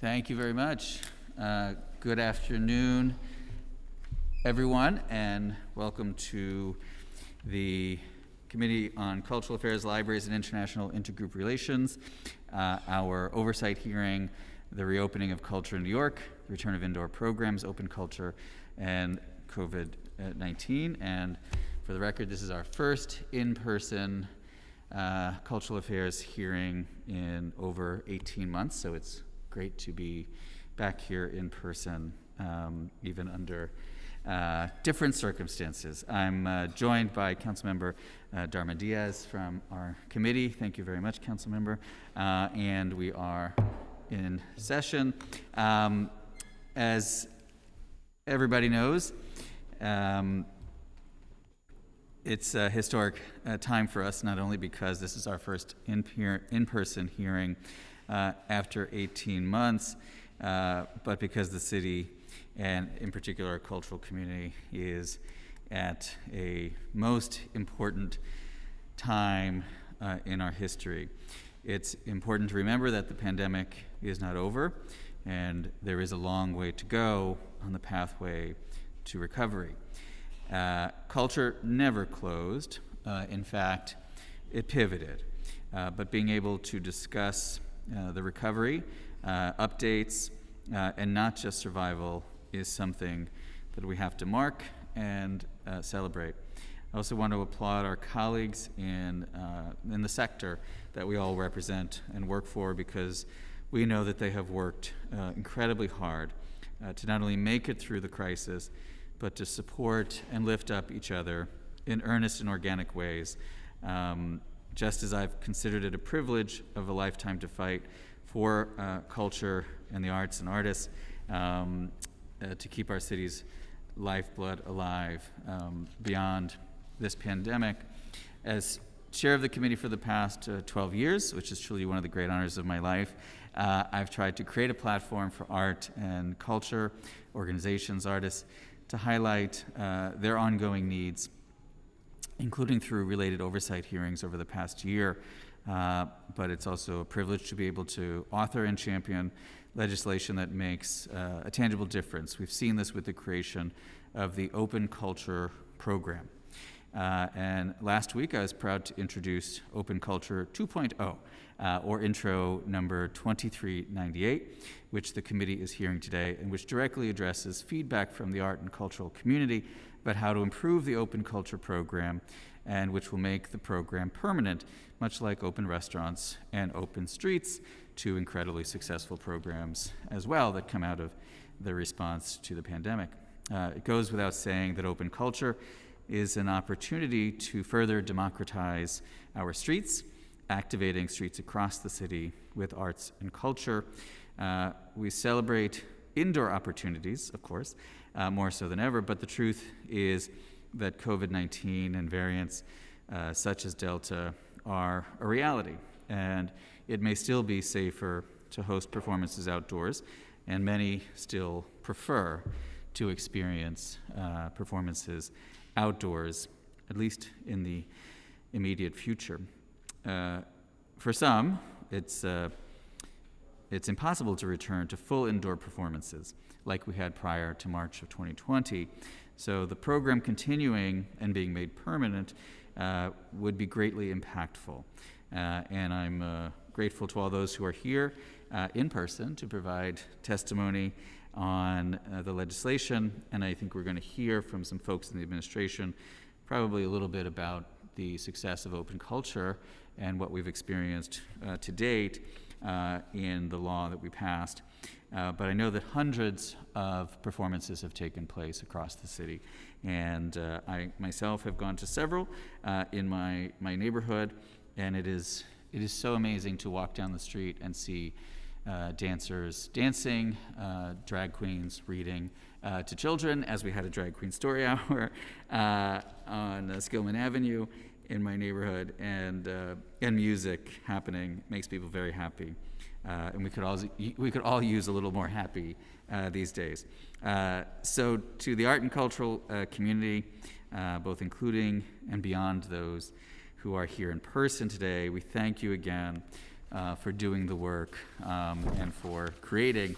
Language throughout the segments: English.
Thank you very much. Uh, good afternoon, everyone, and welcome to the Committee on Cultural Affairs, Libraries, and International Intergroup Relations, uh, our oversight hearing, the reopening of culture in New York, return of indoor programs, open culture, and COVID-19. And for the record, this is our first in-person uh, cultural affairs hearing in over 18 months, so it's great to be back here in person, um, even under uh, different circumstances. I'm uh, joined by Councilmember uh, Darma Diaz from our committee. Thank you very much, Councilmember. Uh, and we are in session. Um, as everybody knows, um, it's a historic uh, time for us, not only because this is our first in-person hearing uh, after 18 months, uh, but because the city, and in particular our cultural community, is at a most important time uh, in our history. It's important to remember that the pandemic is not over, and there is a long way to go on the pathway to recovery. Uh, culture never closed. Uh, in fact, it pivoted. Uh, but being able to discuss the recovery, uh, updates, uh, and not just survival is something that we have to mark and celebrate. I also want to applaud our colleagues in, in the sector that we all represent and work for because we know that they have worked incredibly hard to not only make it through the crisis, but to support and lift up each other in earnest and organic ways. Um, just as I've considered it a privilege of a lifetime to fight for uh, culture and the arts and artists um, uh, to keep our city's lifeblood alive um, beyond this pandemic. As chair of the committee for the past uh, 12 years, which is truly one of the great honors of my life, uh, I've tried to create a platform for art and culture, organizations, artists, to highlight uh, their ongoing needs, including through related oversight hearings over the past year. Uh, but it's also a privilege to be able to author and champion legislation that makes uh, a tangible difference. We've seen this with the creation of the Open Culture Program. Uh, and last week I was proud to introduce Open Culture 2.0, uh, or intro number 2398, which the committee is hearing today, and which directly addresses feedback from the art and cultural community about how to improve the open culture program and which will make the program permanent, much like open restaurants and open streets, two incredibly successful programs as well that come out of the response to the pandemic. Uh, it goes without saying that open culture is an opportunity to further democratize our streets activating streets across the city with arts and culture. Uh, we celebrate indoor opportunities, of course, uh, more so than ever, but the truth is that COVID-19 and variants uh, such as Delta are a reality, and it may still be safer to host performances outdoors, and many still prefer to experience uh, performances outdoors, at least in the immediate future. Uh, for some, it's, uh, it's impossible to return to full indoor performances like we had prior to March of 2020. So the program continuing and being made permanent uh, would be greatly impactful. Uh, and I'm uh, grateful to all those who are here uh, in person to provide testimony on uh, the legislation. And I think we're going to hear from some folks in the administration probably a little bit about the success of open culture and what we've experienced uh, to date in the law that we passed. Uh, but I know that hundreds of performances have taken place across the city. And uh, I myself have gone to several uh, in my, my neighborhood, and it is, it is so amazing to walk down the street and see uh, dancers dancing, drag queens reading, uh, to children as we had a drag queen story hour uh, on uh, Skillman Avenue in my neighborhood and, uh, and music happening makes people very happy. Uh, and we could, all, we could all use a little more happy uh, these days. Uh, so to the art and cultural uh, community, uh, both including and beyond those who are here in person today, we thank you again uh, for doing the work um, and for creating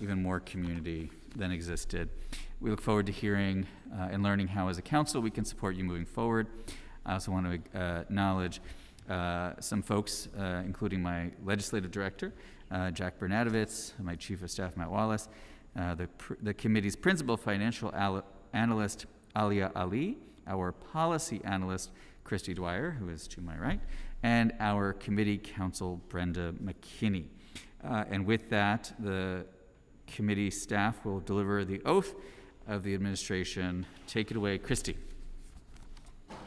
even more community than existed. We look forward to hearing and learning how, as a council, we can support you moving forward. I also want to acknowledge some folks, uh, including my legislative director, uh, Jack Bernadovitz, my chief of staff, Matt Wallace, uh, the, the committee's principal financial analyst, Alia Ali, our policy analyst, Christy Dwyer, who is to my right, and our committee counsel, Brenda McKinney. Uh, and with that, the committee staff will deliver the oath of the administration. Take it away, Christy.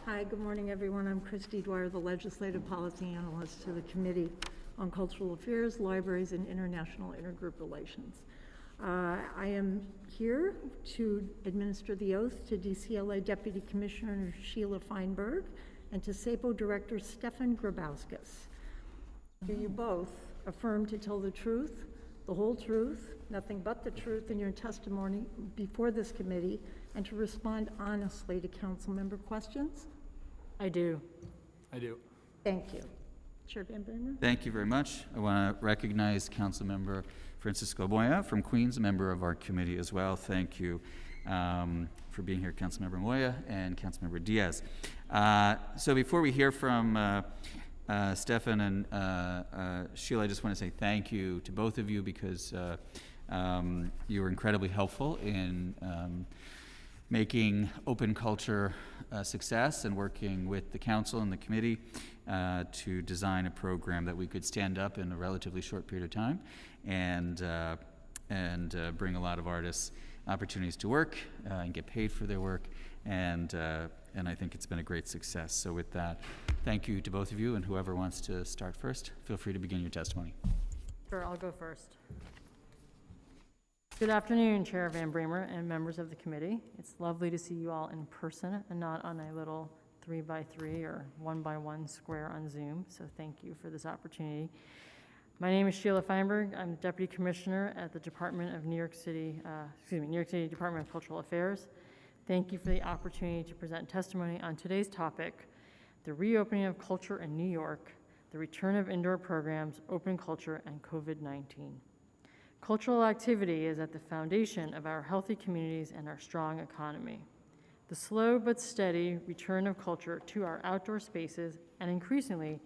Hi, good morning, everyone. I'm Christy Dwyer, the Legislative Policy Analyst to the Committee on Cultural Affairs, Libraries, and International Intergroup Relations. Uh, I am here to administer the oath to DCLA Deputy Commissioner Sheelah Feinberg and to SAPO Director Stefan Grybauskas. Do you both affirm to tell the truth, the whole truth, nothing but the truth in your testimony before this committee, and to respond honestly to council member questions? I do. I do. Thank you. Chair Van Bramer? Thank you very much. I want to recognize Councilmember Francisco Moya from Queens, a member of our committee as well. Thank you um, for being here, Councilmember Moya and Councilmember Diaz. Uh, so before we hear from uh, uh, Stefan and uh, uh, Sheelah, I just want to say thank you to both of you because uh, um, you were incredibly helpful in um, making open culture a success and working with the council and the committee uh, to design a program that we could stand up in a relatively short period of time and, uh, and uh, bring a lot of artists opportunities to work uh, and get paid for their work. And, uh, and I think it's been a great success. So, with that, thank you to both of you. And whoever wants to start first, feel free to begin your testimony. Sure, I'll go first. Good afternoon, Chair Van Bramer and members of the committee. It's lovely to see you all in person and not on a little three by three or one by one square on Zoom. So thank you for this opportunity. My name is Sheelah Feinberg. I'm the Deputy Commissioner at the Department of New York City, uh, excuse me, New York City Department of Cultural Affairs. Thank you for the opportunity to present testimony on today's topic, the reopening of culture in New York, the return of indoor programs, open culture, and COVID-19. Cultural activity is at the foundation of our healthy communities and our strong economy. The slow but steady return of culture to our outdoor spaces and increasingly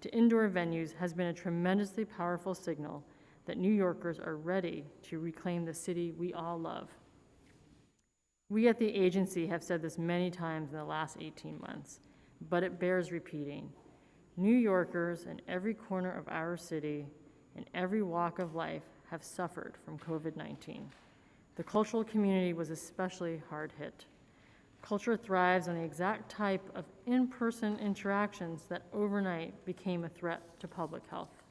to indoor venues has been a tremendously powerful signal that New Yorkers are ready to reclaim the city we all love. We at the agency have said this many times in the last 18 months, but it bears repeating. New Yorkers in every corner of our city, in every walk of life, have suffered from COVID 19. The cultural community was especially hard hit. Culture thrives on the exact type of in person interactions that overnight became a threat to public health.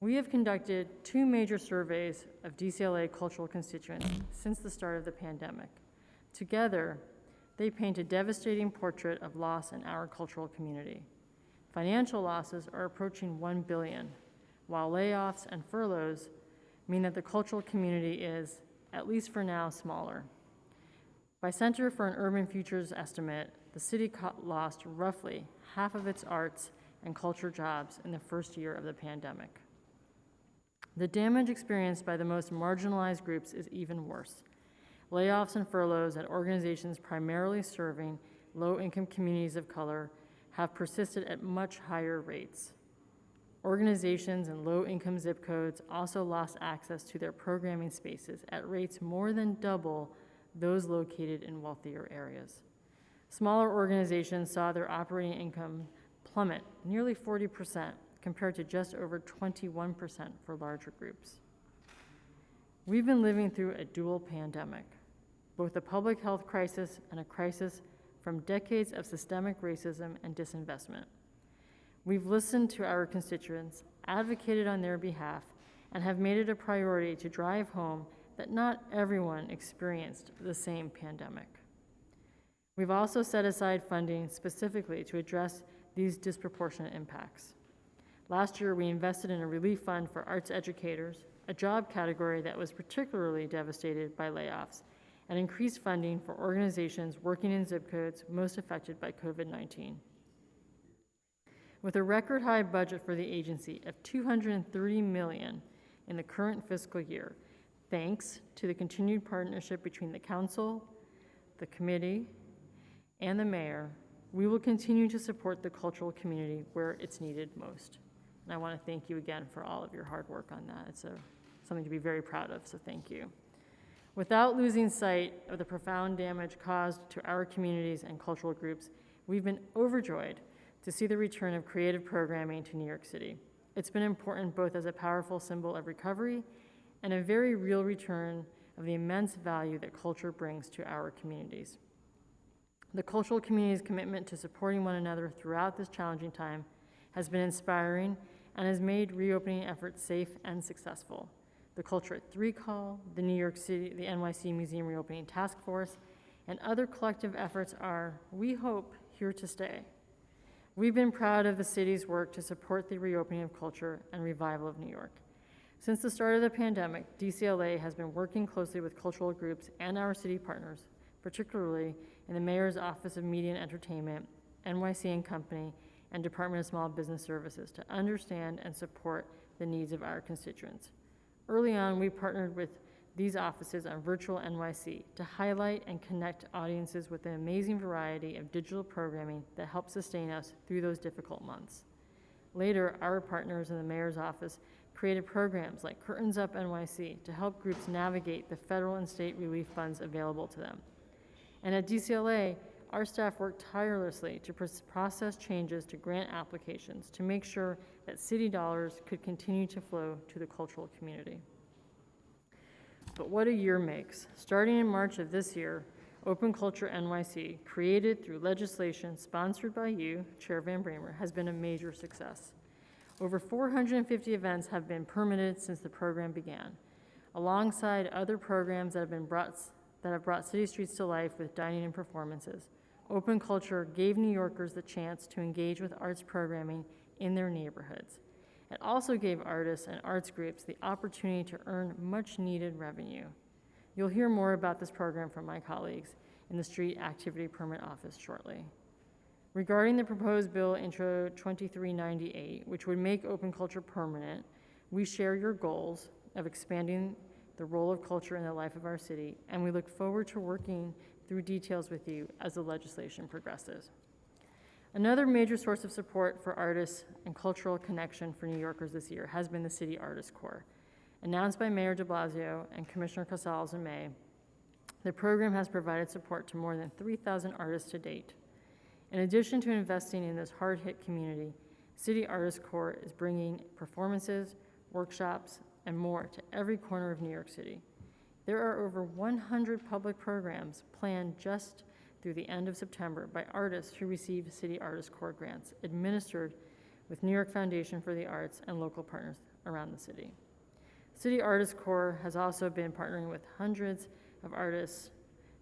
We have conducted two major surveys of DCLA cultural constituents since the start of the pandemic. Together, they paint a devastating portrait of loss in our cultural community. Financial losses are approaching 1 billion, while layoffs and furloughs mean that the cultural community is, at least for now, smaller. By Center for an Urban Futures estimate, the city lost roughly half of its arts and culture jobs in the first year of the pandemic. The damage experienced by the most marginalized groups is even worse. Layoffs and furloughs at organizations primarily serving low income communities of color have persisted at much higher rates. Organizations in low income zip codes also lost access to their programming spaces at rates more than double those located in wealthier areas. Smaller organizations saw their operating income plummet nearly 40% compared to just over 21% for larger groups. We've been living through a dual pandemic, both a public health crisis and a crisis from decades of systemic racism and disinvestment. We've listened to our constituents, advocated on their behalf, and have made it a priority to drive home that not everyone experienced the same pandemic. We've also set aside funding specifically to address these disproportionate impacts. Last year, we invested in a relief fund for arts educators, a job category that was particularly devastated by layoffs, and increased funding for organizations working in zip codes most affected by COVID 19. With a record high budget for the agency of 230 million in the current fiscal year, thanks to the continued partnership between the council, the committee, and the mayor, we will continue to support the cultural community where it's needed most. And I want to thank you again for all of your hard work on that. It's a, something to be very proud of, so thank you. Without losing sight of the profound damage caused to our communities and cultural groups, we've been overjoyed to see the return of creative programming to New York City. It's been important both as a powerful symbol of recovery and a very real return of the immense value that culture brings to our communities. The cultural community's commitment to supporting one another throughout this challenging time has been inspiring and has made reopening efforts safe and successful. The Culture at Three Call, the New York City, the NYC Museum Reopening Task Force, and other collective efforts are, we hope, here to stay. We've been proud of the city's work to support the reopening of culture and revival of New York. Since the start of the pandemic, DCLA has been working closely with cultural groups and our city partners, particularly in the Mayor's Office of Media and Entertainment, NYC and Company, and Department of Small Business Services to understand and support the needs of our constituents. Early on, we partnered with these offices on Virtual NYC to highlight and connect audiences with an amazing variety of digital programming that helped sustain us through those difficult months. Later, our partners in the mayor's office created programs like Curtains Up NYC to help groups navigate the federal and state relief funds available to them. And at DCLA, our staff worked tirelessly to process changes to grant applications to make sure that city dollars could continue to flow to the cultural community. But what a year makes. Starting in March of this year, Open Culture NYC, created through legislation sponsored by you, Chair Van Bramer, has been a major success. Over 450 events have been permitted since the program began, alongside other programs that have been brought, that have brought city streets to life with dining and performances. Open Culture gave New Yorkers the chance to engage with arts programming in their neighborhoods. It also gave artists and arts groups the opportunity to earn much-needed revenue. You'll hear more about this program from my colleagues in the Street Activity Permit Office shortly. Regarding the proposed bill Intro 2398, which would make open culture permanent, we share your goals of expanding the role of culture in the life of our city, and we look forward to working through details with you as the legislation progresses. Another major source of support for artists and cultural connection for New Yorkers this year has been the City Artist Corps. Announced by Mayor de Blasio and Commissioner Casals in May, the program has provided support to more than 3,000 artists to date. In addition to investing in this hard-hit community, City Artist Corps is bringing performances, workshops, and more to every corner of New York City. There are over 100 public programs planned just through the end of September by artists who receive City Artist Corps grants administered with New York Foundation for the Arts and local partners around the city. City Artist Corps has also been partnering with hundreds of artists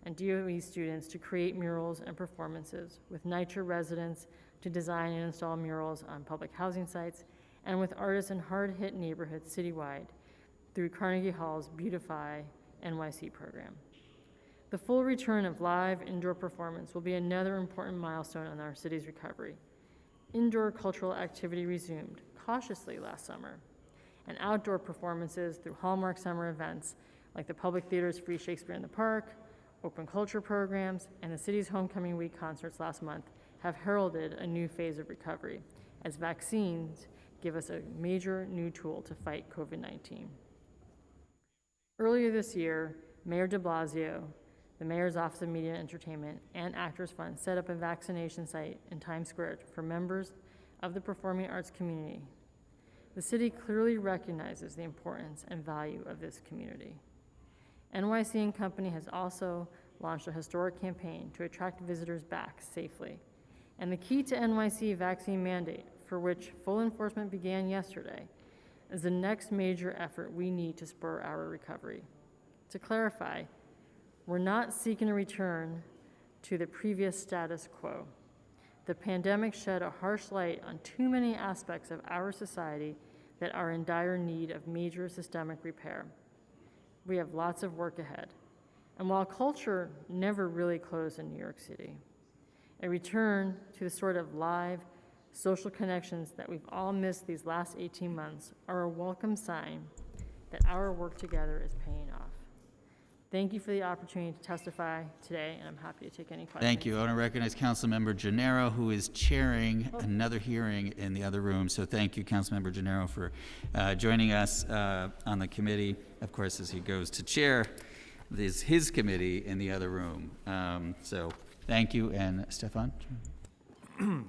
and DOE students to create murals and performances, with NYCHA residents to design and install murals on public housing sites, and with artists in hard-hit neighborhoods citywide through Carnegie Hall's Beautify NYC program. The full return of live indoor performance will be another important milestone in our city's recovery. Indoor cultural activity resumed cautiously last summer, and outdoor performances through Hallmark summer events like the Public Theater's Free Shakespeare in the Park, open culture programs, and the city's Homecoming Week concerts last month have heralded a new phase of recovery as vaccines give us a major new tool to fight COVID 19. Earlier this year, Mayor de Blasio, the Mayor's Office of Media and Entertainment, and Actors Fund set up a vaccination site in Times Square for members of the performing arts community. The city clearly recognizes the importance and value of this community. NYC and Company has also launched a historic campaign to attract visitors back safely. And the key to NYC vaccine mandate, for which full enforcement began yesterday, is the next major effort we need to spur our recovery. To clarify, we're not seeking a return to the previous status quo. The pandemic shed a harsh light on too many aspects of our society that are in dire need of major systemic repair. We have lots of work ahead. And while culture never really closed in New York City, a return to the sort of live, social connections that we've all missed these last 18 months are a welcome sign that our work together is paying off. Thank you for the opportunity to testify today, and I'm happy to take any questions. Thank you. I want to recognize Councilmember Gennaro, who is chairing Oh. another hearing in the other room. So thank you, Councilmember Gennaro, for uh, joining us uh, on the committee, of course, as he goes to chair this, his committee in the other room. Um, So thank you, and Stefan? Good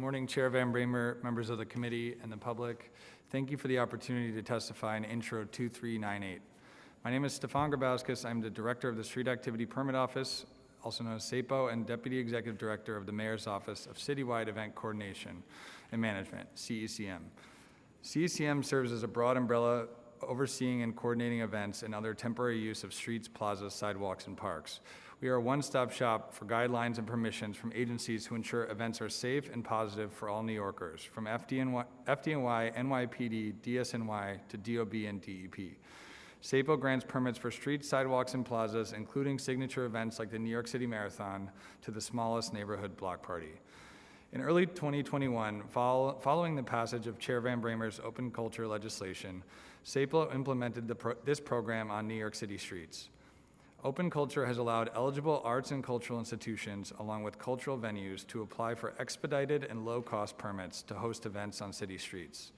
morning, Chair Van Bramer, members of the committee, and the public. Thank you for the opportunity to testify in Intro 2398. My name is Stefan Grybauskas. I'm the Director of the Street Activity Permit Office, also known as SAPO, and Deputy Executive Director of the Mayor's Office of Citywide Event Coordination and Management, CECM. CECM serves as a broad umbrella overseeing and coordinating events and other temporary use of streets, plazas, sidewalks, and parks. We are a one-stop shop for guidelines and permissions from agencies who ensure events are safe and positive for all New Yorkers, from FDNY, FDNY, NYPD, DSNY to DOB and DEP. SAPO grants permits for streets, sidewalks, and plazas, including signature events like the New York City Marathon to the smallest neighborhood block party. In early 2021, fol- following the passage of Chair Van Bramer's open culture legislation, SAPO implemented pro- this program on New York City streets. Open culture has allowed eligible arts and cultural institutions, along with cultural venues, to apply for expedited and low-cost permits to host events on city streets.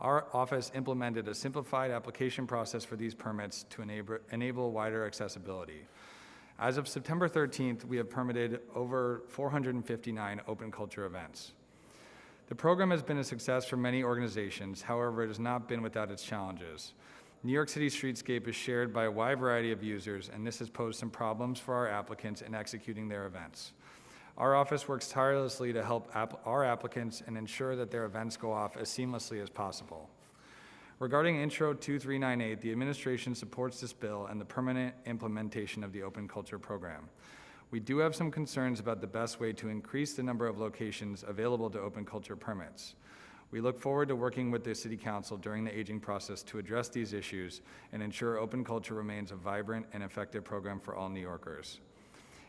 Our office implemented a simplified application process for these permits to enable, enable wider accessibility. As of September 13th, we have permitted over 459 open culture events. The program has been a success for many organizations, however, it has not been without its challenges. New York City streetscape is shared by a wide variety of users, and this has posed some problems for our applicants in executing their events. Our office works tirelessly to help app- our applicants and ensure that their events go off as seamlessly as possible. Regarding Intro 2398, the administration supports this bill and the permanent implementation of the open culture program. We do have some concerns about the best way to increase the number of locations available to open culture permits. We look forward to working with the City Council during the aging process to address these issues and ensure open culture remains a vibrant and effective program for all New Yorkers.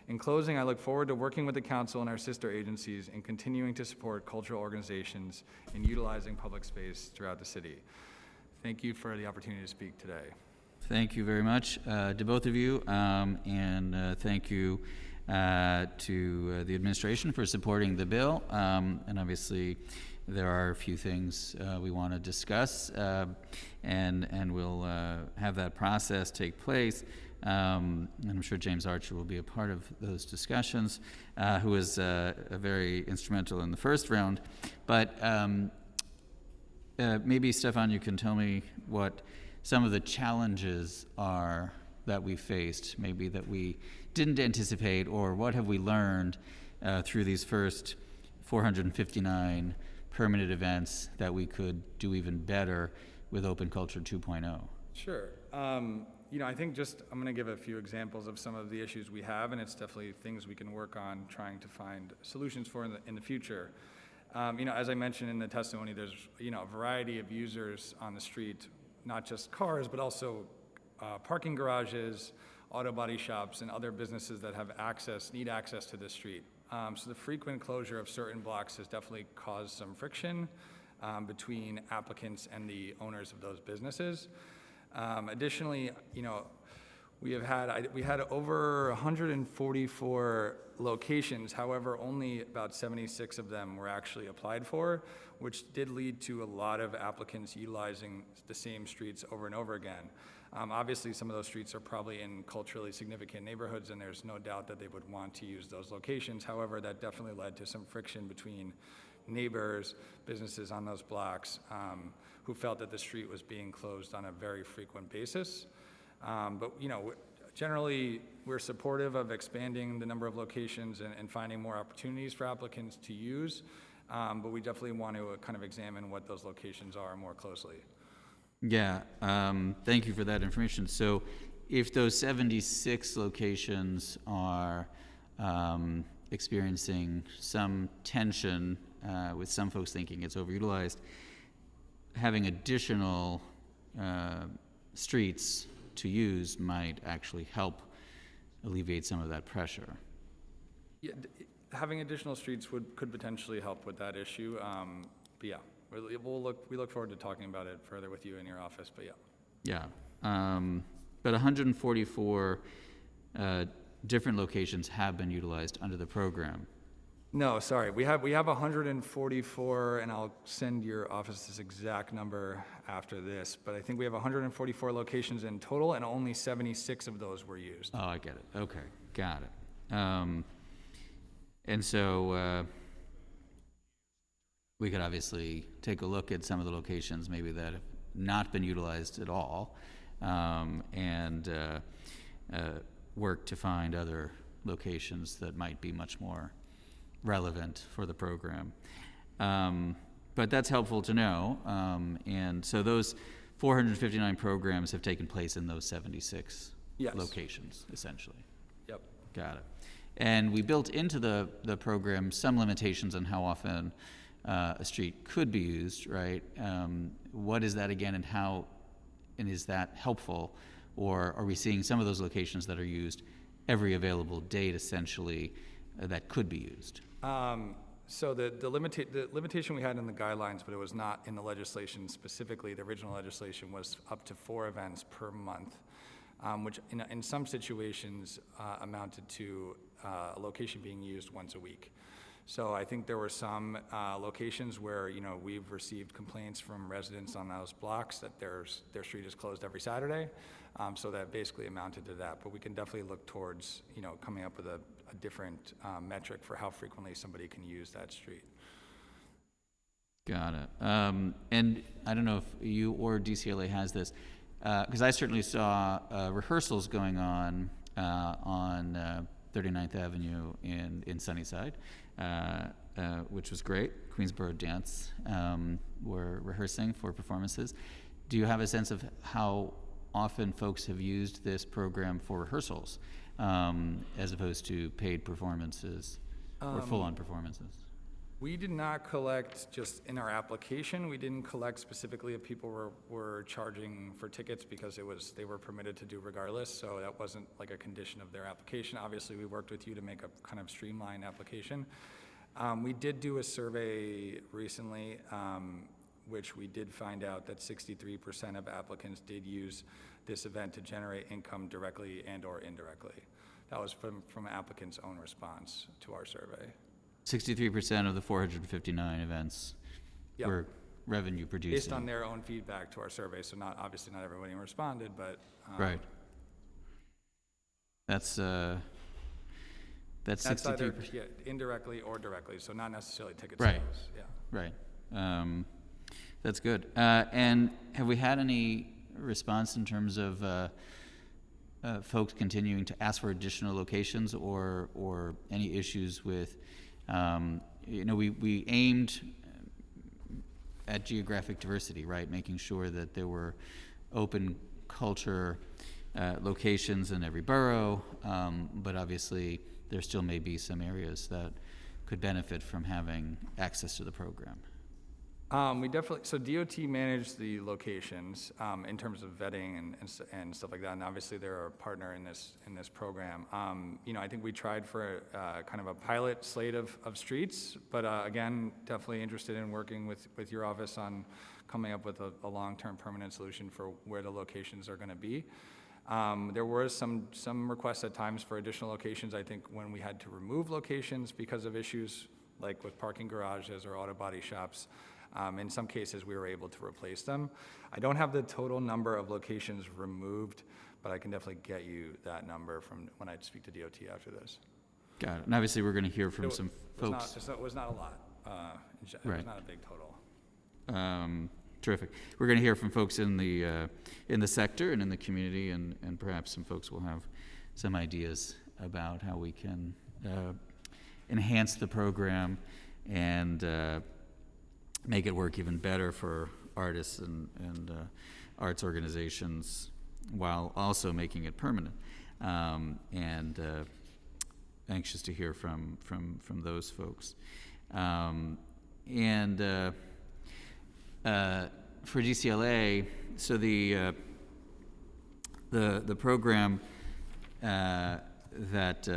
In closing, I look forward to working with the council and our sister agencies in continuing to support cultural organizations in utilizing public space throughout the city. Thank you for the opportunity to speak today. Thank you very much uh, to both of you, um, and uh, thank you uh, to uh, the administration for supporting the bill. Um, And obviously, there are a few things uh, we want to discuss, uh, and, and we'll have that process take place. Um, And I'm sure James Archer will be a part of those discussions, uh, who was uh, very instrumental in the first round. But um, uh, maybe Stefan, you can tell me what some of the challenges are that we faced, maybe that we didn't anticipate, or what have we learned uh, through these first 459 permanent events that we could do even better with Open Culture oh? 2.0? Sure. Um, you know, I think just, I'm going to give a few examples of some of the issues we have, and it's definitely things we can work on trying to find solutions for in the, in the future. Um, you know, as I mentioned in the testimony, there's, you know, a variety of users on the street, not just cars, but also uh, parking garages, auto body shops, and other businesses that have access, need access to this street. Um, so the frequent closure of certain blocks has definitely caused some friction um, between applicants and the owners of those businesses. Um, additionally, you know, we have had, we had over 144 locations, however, only about 76 of them were actually applied for, which did lead to a lot of applicants utilizing the same streets over and over again. Um, Obviously, some of those streets are probably in culturally significant neighborhoods, and there's no doubt that they would want to use those locations. However, that definitely led to some friction between neighbors, businesses on those blocks, um, who felt that the street was being closed on a very frequent basis. Um, But, you know, generally, we're supportive of expanding the number of locations and, and finding more opportunities for applicants to use. Um, But we definitely want to uh, kind of examine what those locations are more closely. Yeah, um, thank you for that information. So if those 76 locations are um, experiencing some tension, uh, with some folks thinking it's overutilized, having additional uh, streets to use might actually help alleviate some of that pressure. Yeah, d- having additional streets would, could potentially help with that issue. Um, But yeah, we'll we'll look, we look forward to talking about it further with you in your office, but yeah. Yeah, um, but 144 uh, different locations have been utilized under the program. No, sorry, we have, we have 144, and I'll send your office this exact number after this, but I think we have 144 locations in total, and only 76 of those were used. Oh, I get it. Okay, got it. Um, and so uh, we could obviously take a look at some of the locations maybe that have not been utilized at all, um, and uh, uh, work to find other locations that might be much more relevant for the program. Um, but that's helpful to know. Um, and so those 459 programs have taken place in those 76 Yes. locations, essentially. Yep. Got it. And we built into the, the program some limitations on how often uh, a street could be used, right? Um, what is that again, and how, and is that helpful? Or are we seeing some of those locations that are used every available date essentially uh, that could be used? Um, So the, the limita, the limitation we had in the guidelines, but it was not in the legislation specifically, the original legislation was up to four events per month, um, which in, in some situations uh, amounted to uh, a location being used once a week. So I think there were some uh, locations where, you know, we've received complaints from residents on those blocks that there's, their street is closed every Saturday. Um, So that basically amounted to that. But we can definitely look towards, you know, coming up with a, a different um, metric for how frequently somebody can use that street. Got it. Um, and I don't know if you or DCLA has this, because I certainly saw uh, rehearsals going on uh, on uh, 39th Avenue in, in Sunnyside, uh, uh, which was great. Queensboro Dance um, were rehearsing for performances. Do you have a sense of how often folks have used this program for rehearsals um, as opposed to paid performances or full-on performances? We did not collect just in our application, we didn't collect specifically if people were, were charging for tickets because it was, they were permitted to do regardless, so that wasn't like a condition of their application. Obviously, we worked with you to make a kind of streamlined application. Um, we did do a survey recently, um, which we did find out that sixty-three percent of applicants did use this event to generate income directly and/or indirectly. That was from, from applicants' own response to our survey. Sixty-three percent of the four hundred and fifty-nine events Yep. were revenue producing. Based on their own feedback to our survey, so not, obviously not everybody responded, but. um, Right. That's, uh, that's That's sixty-three either, percent, yeah, indirectly or directly, so not necessarily ticket Right. sales, yeah. right. Um, that's good. Uh, and have we had any response in terms of, uh, uh, folks continuing to ask for additional locations or, or any issues with, um, you know, we, we aimed at geographic diversity, right? Making sure that there were open culture uh, locations in every borough, um, but obviously there still may be some areas that could benefit from having access to the program. Um, we definitely, so DOT managed the locations, um, in terms of vetting and, and, and stuff like that, and obviously they're a partner in this, in this program. Um, you know, I think we tried for, uh, kind of a pilot slate of, of streets, but, uh, again, definitely interested in working with, with your office on coming up with a, a long-term permanent solution for where the locations are gonna be. Um, there were some, some requests at times for additional locations, I think when we had to remove locations because of issues like with parking garages or auto body shops. Um, in some cases, we were able to replace them. I don't have the total number of locations removed, but I can definitely get you that number from when I speak to DOT after this. Got it. And obviously, we're going to hear from wa- some was folks. not- It was not a lot. uh, It was Right. not a big total. Um, terrific. We're going to hear from folks in the, uh, in the sector and in the community, and, and perhaps some folks will have some ideas about how we can uh, enhance the program and uh, make it work even better for artists and, and uh, arts organizations while also making it permanent. Um, and uh, anxious to hear from, from, from those folks. Um, and uh, uh, for DCLA, so the, uh, the, the program uh, that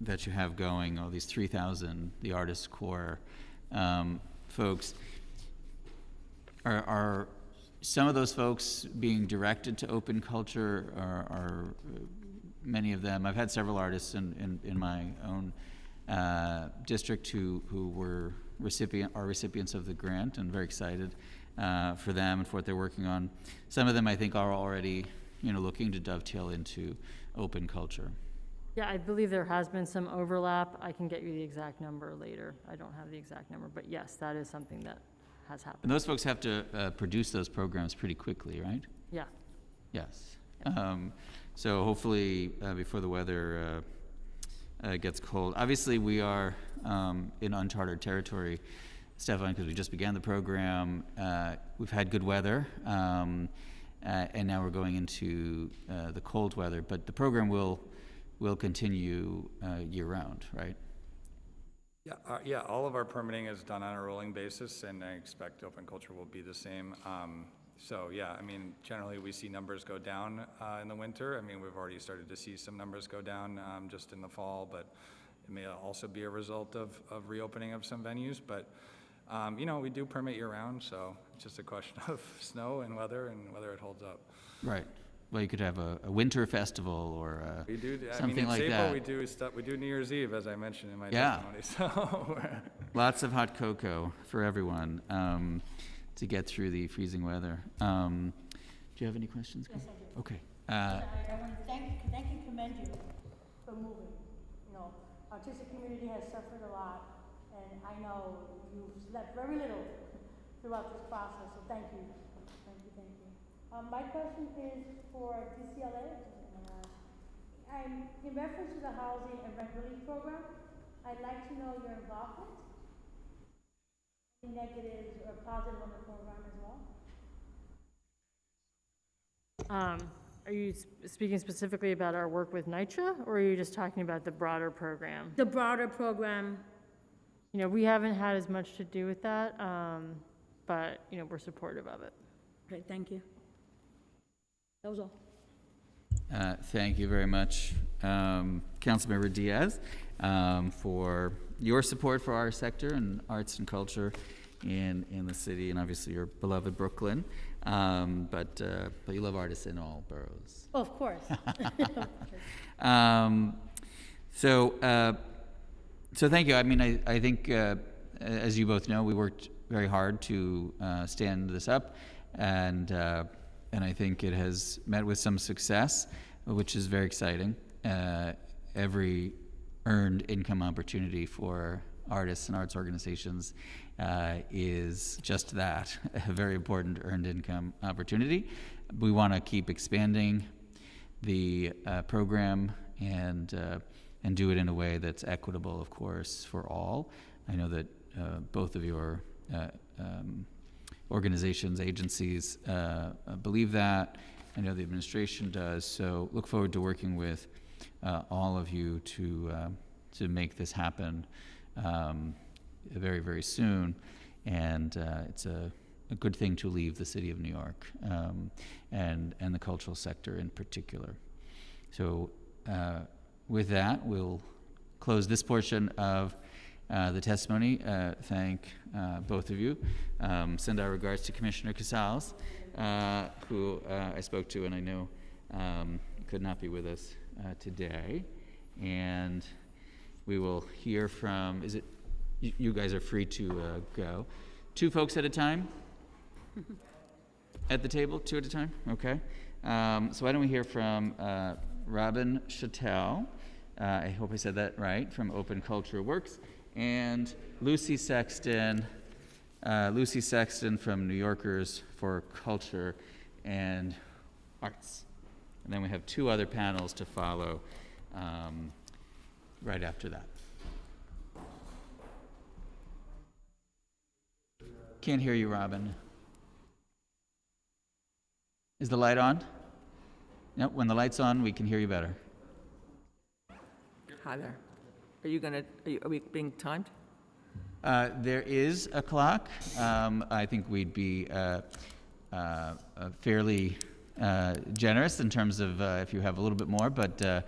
that you have going, all these 3,000, the artist corps um, folks, are, are some of those folks being directed to open culture? Are, are uh, many of them? I've had several artists in, in, in my own uh, district who, who were recipient, are recipients of the grant and very excited uh, for them and for what they're working on. Some of them, I think, are already, you know, looking to dovetail into open culture. Yeah, I believe there has been some overlap. I can get you the exact number later. I don't have the exact number, but yes, that is something that has happened. And those folks have to uh, produce those programs pretty quickly, right? Yeah. Yes. Um, so hopefully, uh, before the weather uh, uh, gets cold. Obviously, we are um, in uncharted territory, Stefan, because we just began the program. Uh, we've had good weather, um, uh, and now we're going into uh, the cold weather. But the program will will continue uh, year round, right? Yeah, uh, yeah, all of our permitting is done on a rolling basis, and I expect open culture will be the same. Um, So, yeah, I mean, generally, we see numbers go down uh, in the winter. I mean, we've already started to see some numbers go down um, just in the fall, but it may also be a result of, of reopening of some venues. But, um, you know, we do permit year-round, so it's just a question of snow and weather and whether it holds up. Right. Well, you could have a, a winter festival or a, We do, I mean, something in like April, that. we do stuff, we do New Year's Eve, as I mentioned in my Yeah. testimony, so. Lots of hot cocoa for everyone um, to get through the freezing weather. Um, do you have any questions? Yes, I do. Okay. Uh, I, I want to thank, thank and commend you for moving. You know, artistic community has suffered a lot, and I know you've slept very little throughout this process, so thank you. Thank you, thank you. Um, my question is for DCLA. I'm, in reference to the housing and rent relief program, I'd like to know your involvement, any negatives or positive on the program as well. Um, Are you speaking specifically about our work with NYCHA, or are you just talking about the broader program? The broader program, You know, we haven't had as much to do with that, um, but, you know, we're supportive of it. okay, thank you. That was all. uh, thank you very much, um, Councilmember Diaz, um, for your support for our sector and arts and culture in, in the city, and obviously your beloved Brooklyn. Um, but, uh, but you love artists in all boroughs. Oh, Of course. Um, so, uh, so thank you. I mean, I, I think, uh, as you both know, we worked very hard to uh, stand this up, and uh, and I think it has met with some success, which is very exciting. Uh, every earned income opportunity for artists and arts organizations uh, is just that a very important earned income opportunity. We want to keep expanding the uh, program and uh, and do it in a way that's equitable, of course, for all. I know that uh, both of your uh, um, organizations, agencies uh, uh, believe that. I know the administration does. So look forward to working with uh, all of you to uh, to make this happen um, very very soon. And uh, it's a a good thing to leave the city of New York um, and and the cultural sector in particular. So, uh, with that, we'll close this portion of uh, the testimony. Uh, thank uh, both of you. Um, send our regards to Commissioner Casals, uh, who uh, I spoke to, and I know um, could not be with us uh, today. And we will hear from. Is it? You, you guys are free to uh, go. Two folks at a time. At the table, two at a time? Okay. Um, so why don't we hear from uh, Robin Chattel, uh, I hope I said that right, from Open Culture Works, and Lucy Sexton, uh, Lucy Sexton from New Yorkers for Culture and Arts. And then we have two other panels to follow um, right after that. Can't hear you, Robin. Is the light on? Yep, when the light's on, we can hear you better. Hi there. Are you gonna, are are we being timed? Uh, there is a clock. Um, I think we'd be uh, uh, uh, fairly uh, generous in terms of uh, if you have a little bit more, but uh,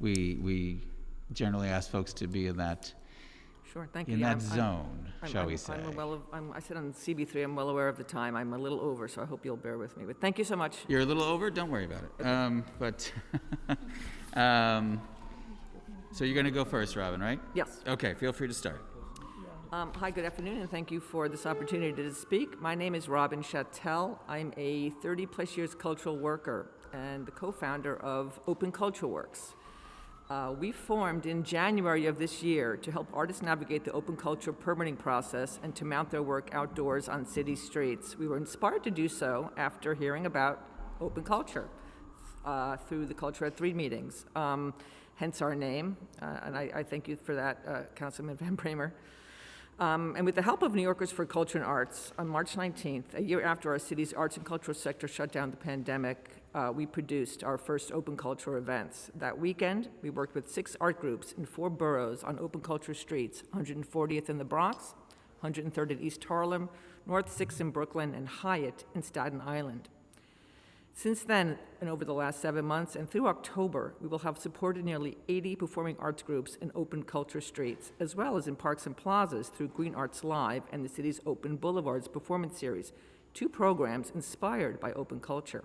we, we generally ask folks to be in that, Sure, thank you. in Yeah, that I'm- zone, I'm- shall I'm- we say. I'm well, of- I'm- I sit on CB3, I'm well aware of the time. I'm a little over, so I hope you'll bear with me. But thank you so much. You're a little over, don't worry about it. Um, But, um, so you're going to go first, Robin, right? Yes. Okay, feel free to start. Um, Hi, good afternoon, and thank you for this opportunity to speak. My name is Robin Chattel. I'm a 30-plus years cultural worker and the co-founder of Open Culture Works. Uh, We formed in January of this year to help artists navigate the open culture permitting process and to mount their work outdoors on city streets. We were inspired to do so after hearing about open culture uh, through the Culture at Three meetings, um, hence our name, uh, and I I thank you for that, uh, Councilman Van Bramer. Um, And with the help of New Yorkers for Culture and Arts, on March 19th, a year after our city's arts and cultural sector shut down the pandemic, uh, we produced our first open culture events. That weekend, we worked with six art groups in four boroughs on open culture streets, 140th in the Bronx, 103rd in East Harlem, North 6th in Brooklyn, and Hyatt in Staten Island. Since then, and over the last seven months, and through October, we will have supported nearly 80 performing arts groups in open culture streets, as well as in parks and plazas through Green Arts Live and the city's Open Boulevards performance series, two programs inspired by open culture.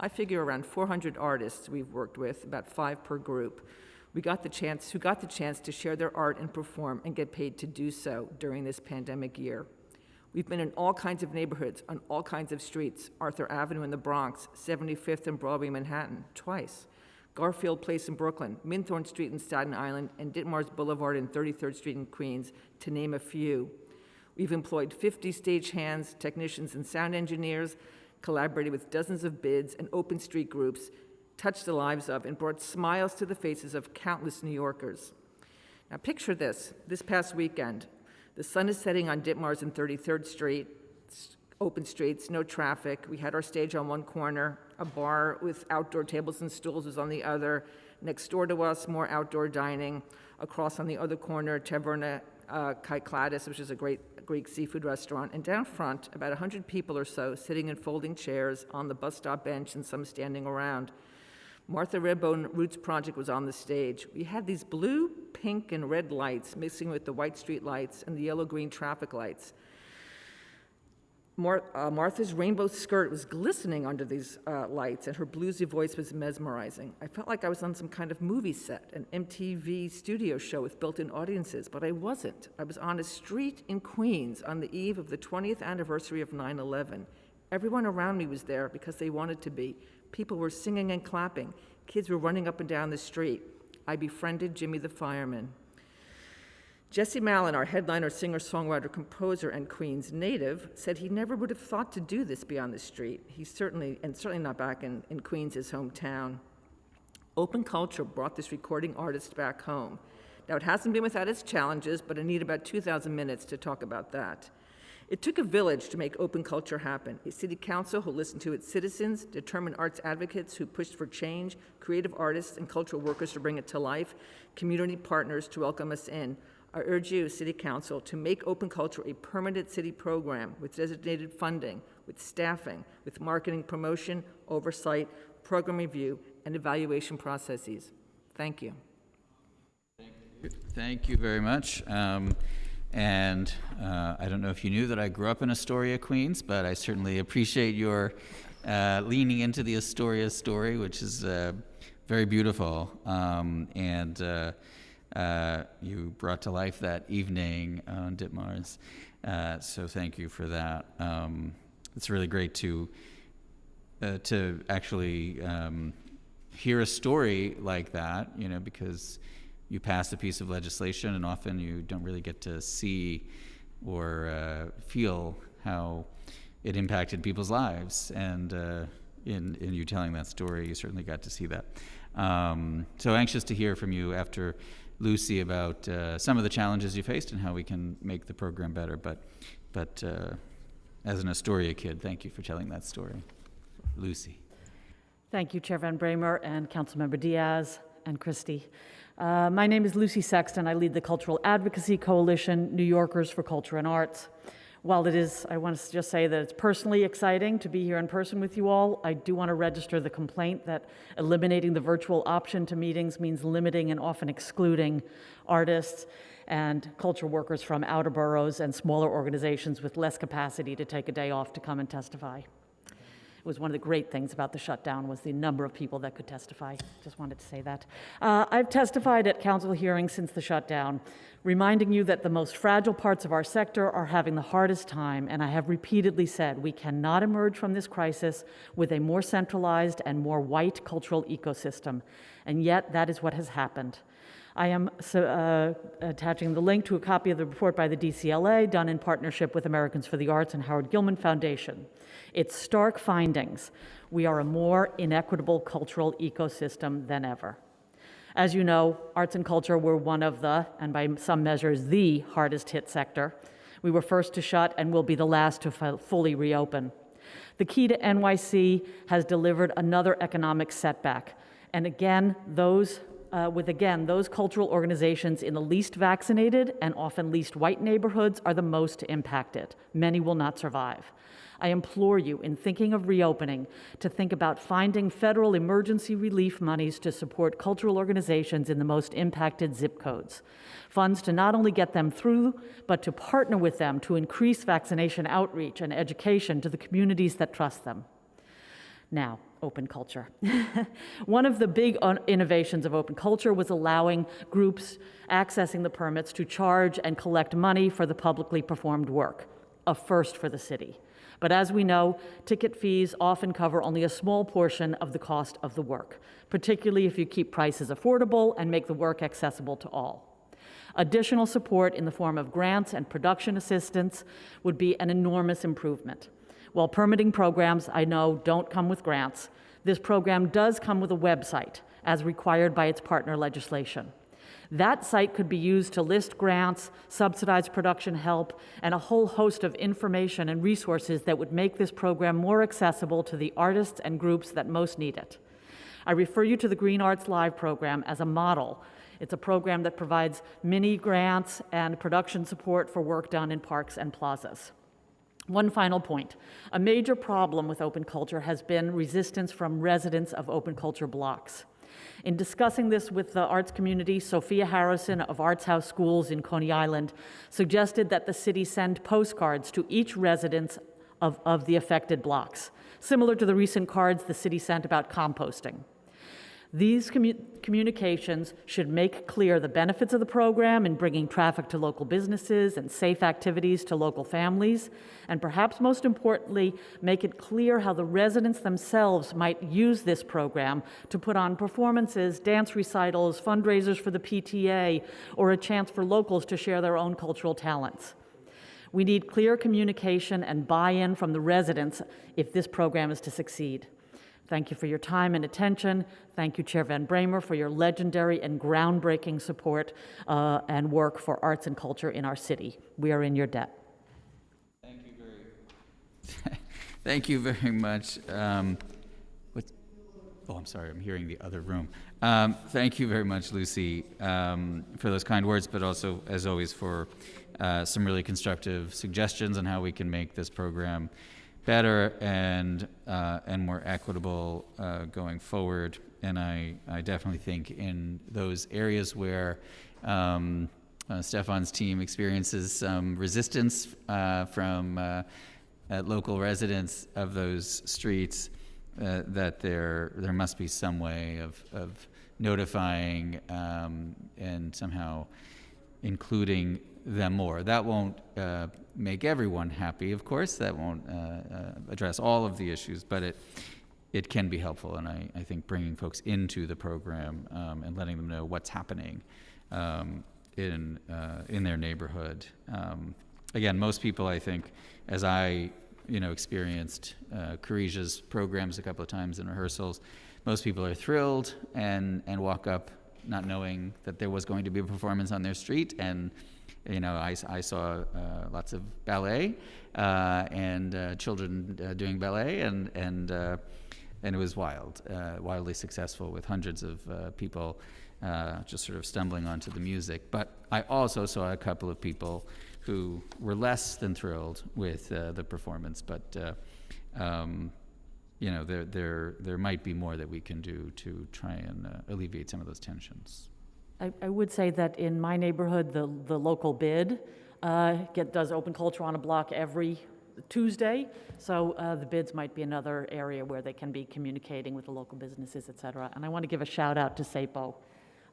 I figure around 400 artists we've worked with, about five per group. We got the chance, who got the chance to share their art and perform and get paid to do so during this pandemic year. We've been in all kinds of neighborhoods, on all kinds of streets, Arthur Avenue in the Bronx, 75th and Broadway, Manhattan, twice, Garfield Place in Brooklyn, Minthorne Street in Staten Island, and Ditmars Boulevard and 33rd Street in Queens, to name a few. We've employed 50 stagehands, technicians, and sound engineers, collaborated with dozens of bids and open street groups, touched the lives of, and brought smiles to the faces of countless New Yorkers. Now, picture this this past weekend, the sun is setting on Ditmars and 33rd Street, open streets, no traffic. We had our stage on one corner, a bar with outdoor tables and stools was on the other. Next door to us, more outdoor dining. Across on the other corner, Taverna uh, which is a great Greek seafood restaurant. And down front, about 100 people or so sitting in folding chairs on the bus stop bench and some standing around. Martha Redbone Roots Project was on the stage. We had these blue, pink, and red lights mixing with the white street lights and the yellow-green traffic lights. Mar- uh, Martha's rainbow skirt was glistening under these uh, lights, and her bluesy voice was mesmerizing. I felt like I was on some kind of movie set, an MTV studio show with built-in audiences, but I wasn't. I was on a street in Queens on the eve of the 20th anniversary of 9/11. Everyone around me was there because they wanted to be. People were singing and clapping. Kids were running up and down the street. I befriended Jimmy the fireman. Jesse Malin, our headliner, singer, songwriter, composer, and Queens native, said he never would have thought to do this beyond the street. He certainly, and certainly not back in, in Queens, his hometown. Open culture brought this recording artist back home. Now, it hasn't been without its challenges, but I need about 2,000 minutes to talk about that. It took a village to make open culture happen a city council who listened to its citizens, determined arts advocates who pushed for change, creative artists and cultural workers to bring it to life, community partners to welcome us in. I urge you, City Council, to make open culture a permanent city program with designated funding, with staffing, with marketing promotion, oversight, program review, and evaluation processes. Thank you. Thank you very much. Um, And uh, I don't know if you knew that I grew up in Astoria, Queens, but I certainly appreciate your uh, leaning into the Astoria story, which is uh, very beautiful. Um, And uh, uh, you brought to life that evening on Ditmars. Uh, So thank you for that. Um, It's really great to to actually um, hear a story like that, you know, because you pass a piece of legislation and often you don't really get to see or uh, feel how it impacted people's lives. And uh, in, in you telling that story, you certainly got to see that. Um, so anxious to hear from you after Lucy about uh, some of the challenges you faced and how we can make the program better. But, but uh, as an Astoria kid, thank you for telling that story. Lucy. Thank you, Chair Van Bramer and Councilmember Diaz and Christie. Uh, my name is Lucy Sexton. I lead the Cultural Advocacy Coalition, New Yorkers for Culture and Arts. While it is, I want to just say that it's personally exciting to be here in person with you all, I do want to register the complaint that eliminating the virtual option to meetings means limiting and often excluding artists and cultural workers from outer boroughs and smaller organizations with less capacity to take a day off to come and testify. Was one of the great things about the shutdown was the number of people that could testify. Just wanted to say that. Uh, I've testified at council hearings since the shutdown, reminding you that the most fragile parts of our sector are having the hardest time, and I have repeatedly said we cannot emerge from this crisis with a more centralized and more white cultural ecosystem. And yet, that is what has happened. I am uh, attaching the link to a copy of the report by the DCLA done in partnership with Americans for the Arts and Howard Gilman Foundation. Its stark findings we are a more inequitable cultural ecosystem than ever. As you know, arts and culture were one of the, and by some measures, the hardest hit sector. We were first to shut and will be the last to fully reopen. The key to NYC has delivered another economic setback. And again, those uh, with again, those cultural organizations in the least vaccinated and often least white neighborhoods are the most impacted. Many will not survive. I implore you, in thinking of reopening, to think about finding federal emergency relief monies to support cultural organizations in the most impacted zip codes. Funds to not only get them through, but to partner with them to increase vaccination outreach and education to the communities that trust them. Now, open culture. One of the big uh, innovations of open culture was allowing groups accessing the permits to charge and collect money for the publicly performed work, a first for the city. But as we know, ticket fees often cover only a small portion of the cost of the work, particularly if you keep prices affordable and make the work accessible to all. Additional support in the form of grants and production assistance would be an enormous improvement. While permitting programs, I know, don't come with grants, this program does come with a website, as required by its partner legislation. That site could be used to list grants, subsidize production help, and a whole host of information and resources that would make this program more accessible to the artists and groups that most need it. I refer you to the Green Arts Live program as a model. It's a program that provides mini grants and production support for work done in parks and plazas. One final point. A major problem with open culture has been resistance from residents of open culture blocks. In discussing this with the arts community, Sophia Harrison of Arts House Schools in Coney Island suggested that the city send postcards to each resident of, of the affected blocks, similar to the recent cards the city sent about composting. These commu- communications should make clear the benefits of the program in bringing traffic to local businesses and safe activities to local families, and perhaps most importantly, make it clear how the residents themselves might use this program to put on performances, dance recitals, fundraisers for the PTA, or a chance for locals to share their own cultural talents. We need clear communication and buy in from the residents if this program is to succeed. Thank you for your time and attention. Thank you, Chair Van Bramer, for your legendary and groundbreaking support uh, and work for arts and culture in our city. We are in your debt. Thank you very, thank you very much. Um, oh, I'm sorry, I'm hearing the other room. Um, thank you very much, Lucy, um, for those kind words, but also, as always, for uh, some really constructive suggestions on how we can make this program better and uh, and more equitable uh, going forward. And I, I definitely think in those areas where um, uh, Stefan's team experiences some resistance uh, from uh, local residents of those streets, uh, that there there must be some way of of notifying um, and somehow including them more. That won't uh, make everyone happy, of course. That won't uh, uh, address all of the issues, but it it can be helpful. And I, I think bringing folks into the program um, and letting them know what's happening um, in uh, in their neighborhood. Um, again, most people, I think, as I you know experienced uh, programs a couple of times in rehearsals, most people are thrilled and and walk up not knowing that there was going to be a performance on their street and you know, I, I saw uh, lots of ballet uh, and uh, children doing ballet, and and and it was wild, wildly successful with hundreds of people just sort of stumbling onto the music. But I also saw a couple of people who were less than thrilled with the performance, but um, you know, there, there, there might be more that we can do to try and uh, alleviate some of those tensions. I, I would say that in my neighborhood, the, the local bid uh, get, does open culture on a block every Tuesday. So uh, the bids might be another area where they can be communicating with the local businesses, et cetera. And I want to give a shout out to SAPO.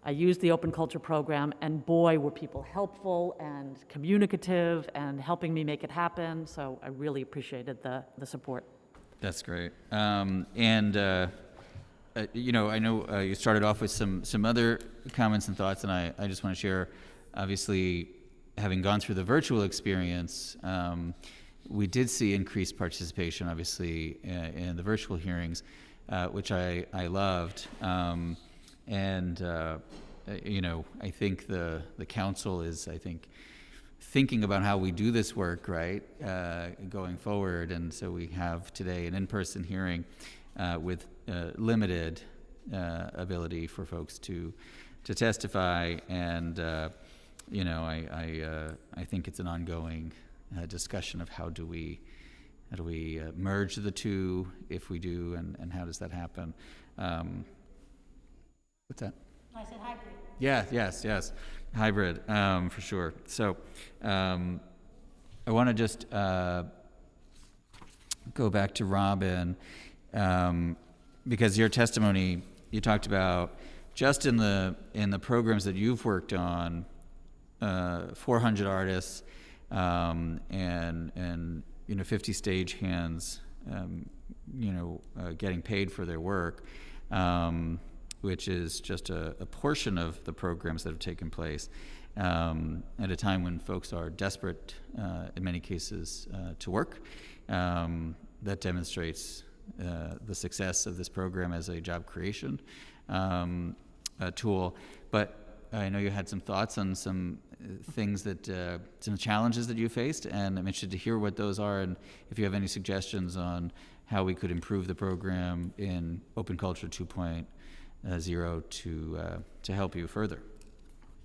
I used the open culture program, and boy, were people helpful and communicative and helping me make it happen. So I really appreciated the, the support. That's great. Um, and, uh, uh, you know, I know uh, you started off with some, some other comments and thoughts, and I, I just want to share, obviously, having gone through the virtual experience, um, we did see increased participation, obviously, uh, in the virtual hearings, uh, which I, I loved. Um, and, uh, you know, I think the, the council is, I think, thinking about how we do this work, right, uh, going forward. And so we have today an in-person hearing uh, with uh, limited uh, ability for folks to to testify, and uh, you know, I I, uh, I think it's an ongoing uh, discussion of how do we how do we uh, merge the two if we do, and, and how does that happen? Um, what's that? I said hybrid. Yeah, yes, yes, hybrid, um, for sure. So, um, I want to just, uh, go back to Robin, um, because your testimony, you talked about just in the, in the programs that you've worked on, uh, four hundred artists, um, and, and, you know, fifty stagehands, um, you know, uh, getting paid for their work. Um, which is just a, a portion of the programs that have taken place um, at a time when folks are desperate, uh, in many cases, uh, to work. Um, that demonstrates uh, the success of this program as a job creation um, tool. But I know you had some thoughts on some uh, things that, uh, some challenges that you faced, and I'm interested to hear what those are and if you have any suggestions on how we could improve the program in Open Culture 2.0 uh, to uh, to help you further.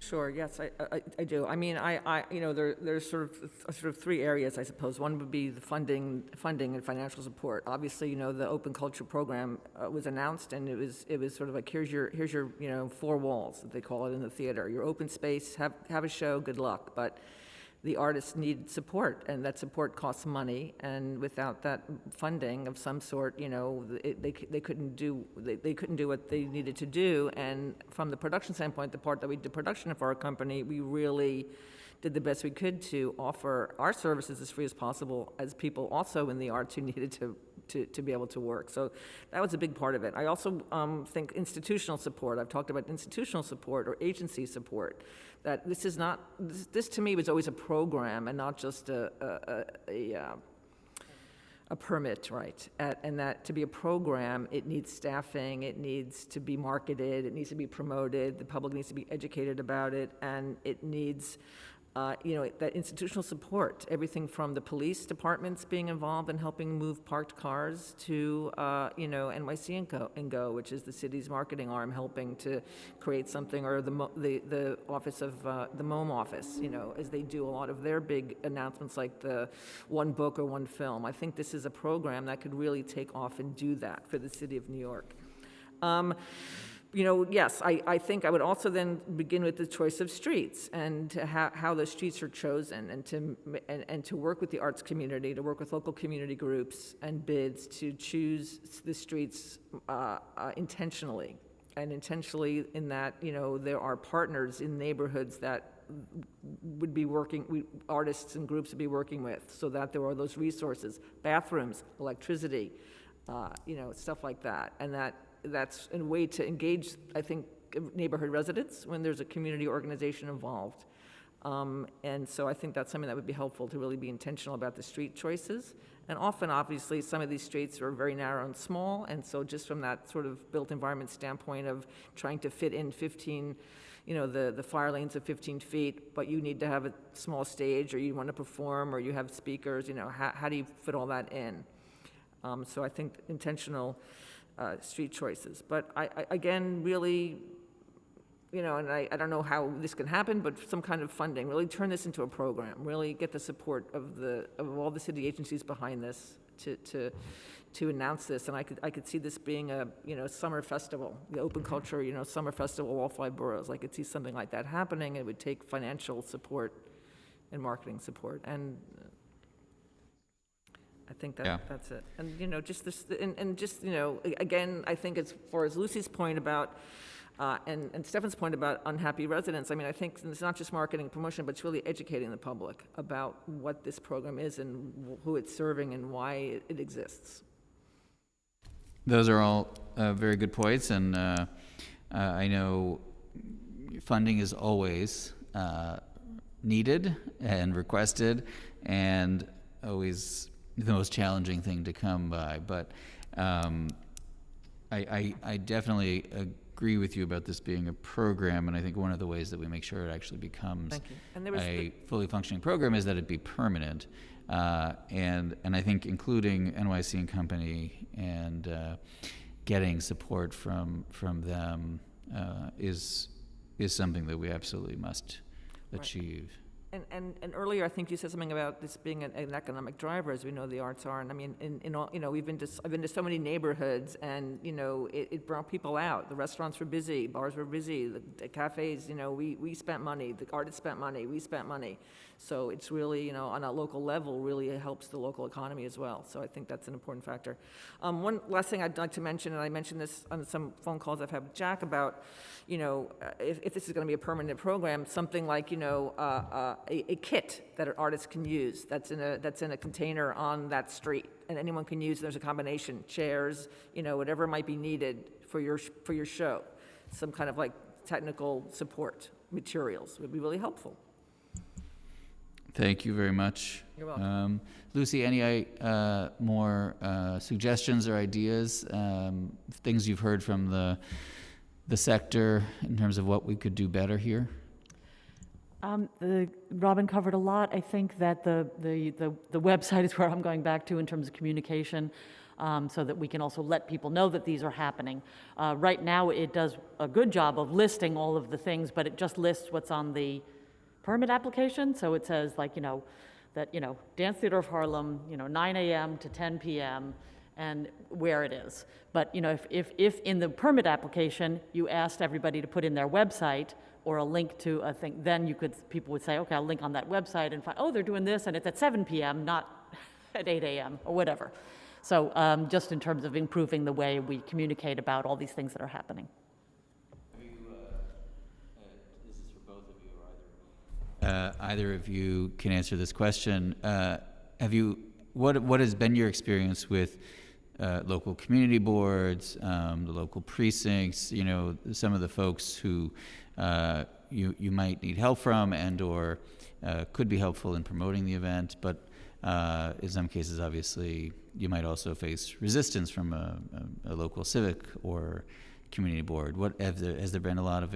Sure, yes, I, I, I do. I mean, I, I, you know, there, there's sort of, sort of three areas, I suppose. One would be the funding, funding and financial support. Obviously, you know, the open culture program uh, was announced, and it was, it was sort of like, here's your, here's your, you know, four walls, that they call it in the theater. Your open space, have, have a show, good luck. But the artists need support, and that support costs money, and without that funding of some sort, you know, it, they, they couldn't do, they, they couldn't do what they needed to do, and from the production standpoint, the part that we did production for our company, we really did the best we could to offer our services as free as possible as people also in the arts who needed to, to, to be able to work. So that was a big part of it. I also um, think institutional support, I've talked about institutional support or agency support, that this is not, this, this to me was always a program and not just a, a, a, a, uh, a permit, right? At- And that to be a program, it needs staffing, it needs to be marketed, it needs to be promoted, the public needs to be educated about it, and it needs, uh, you know, that institutional support, everything from the police departments being involved in helping move parked cars to, uh, you know, NYC and Co, and Go, which is the city's marketing arm, helping to create something, or the, the, the office of, uh, the MOME office, you know, as they do a lot of their big announcements like the one book or one film. I think this is a program that could really take off and do that for the city of New York. Um, you know, yes, I, I think I would also then begin with the choice of streets and how, how the streets are chosen and to, and, and to work with the arts community, to work with local community groups and bids to choose the streets uh, uh, intentionally. And intentionally in that, you know, there are partners in neighborhoods that would be working, we, artists and groups would be working with, so that there are those resources, bathrooms, electricity, uh, you know, stuff like that. And that, that's a way to engage, I think, neighborhood residents when there's a community organization involved. Um, and so I think that's something that would be helpful to really be intentional about the street choices. And often, obviously, some of these streets are very narrow and small, and so just from that sort of built environment standpoint of trying to fit in 15, you know, the, the fire lanes of 15 feet, but you need to have a small stage, or you want to perform, or you have speakers, you know, how, how do you fit all that in? Um, so I think intentional uh, street choices. But I, I, again, really you know, and I, I don't know how this can happen, but some kind of funding, really turn this into a program, really get the support of the, of all the city agencies behind this to, to, to announce this, and I could, I could see this being a, you know, summer festival, the open culture, you know, summer festival, all five boroughs. I could see something like that happening, it would take financial support and marketing support, and I think Yeah. that, that's it. And, you know, just this, and, and just, you know, a- again, I think as far as Lucy's point about, uh, and, and Stefan's point about unhappy residents, I mean, I think it's not just marketing and promotion, but it's really educating the public about what this program is and wh- who it's serving and why it- it exists. Those are all uh, very good points, and uh, uh, I know funding is always uh, needed and requested, and always the most challenging thing to come by. But um, I, I, I definitely agree with you about this being a program, and I think one of the ways that we make sure it actually becomes And there was the- a fully functioning program is that it be permanent. Uh, and, and I think including NYC and Company and uh, getting support from, from them uh, is, is something that we absolutely must Right. And, and, and earlier, I think you said something about this being an, an economic driver, as we know the arts are. And I mean, in, in all, you know, we've been to, I've been to so many neighborhoods and, you know, it, it brought people out. The restaurants were busy, bars were busy, the, the cafes, you know, we, we spent money, the artists spent money, we spent money. So it's really, you know, on a local level, really helps the local economy as well. So I think that's an important factor. Um, one last thing I'd like to mention, and I mentioned this on some phone calls I've had with Jack about, you know, uh, if, if this is going to be a permanent program, something like, you know, uh, uh, a, a kit that an artist can use that's in a, that's in a container on that street, and anyone can use, there's a combination, chairs, you know, whatever might be needed for your, for your show. Some kind of like technical support materials would be really helpful. Thank you very much. You're welcome. Um, Lucy, any uh, more uh, suggestions or ideas, um, things you've heard from the, the sector in terms of what we could do better here? Um, the, Robin covered a lot. I think that the, the, the, the website is where I'm going back to in terms of communication, um, so that we can also let people know that these are happening. Uh, right now, it does a good job of listing all of the things, but it just lists what's on the permit application. So it says like, you know, that, you know, Dance Theater of Harlem, you know, 9 AM to 10 PM, and where it is. But, you know, if, if, if in the permit application, you asked everybody to put in their website or a link to a thing, then you could, people would say, okay, I'll link on that website and find, oh, they're doing this, and it's at 7 PM, not at 8 AM, or whatever. So um, just in terms of improving the way we communicate about all these things that are happening. Uh, either of you can answer this question. Uh, have you, what, what has been your experience with uh, local community boards, um, the local precincts, you know, some of the folks who uh, you, you might need help from and or uh, could be helpful in promoting the event, but uh, in some cases, obviously, you might also face resistance from a, a, a local civic or community board. What have there, has there been a lot of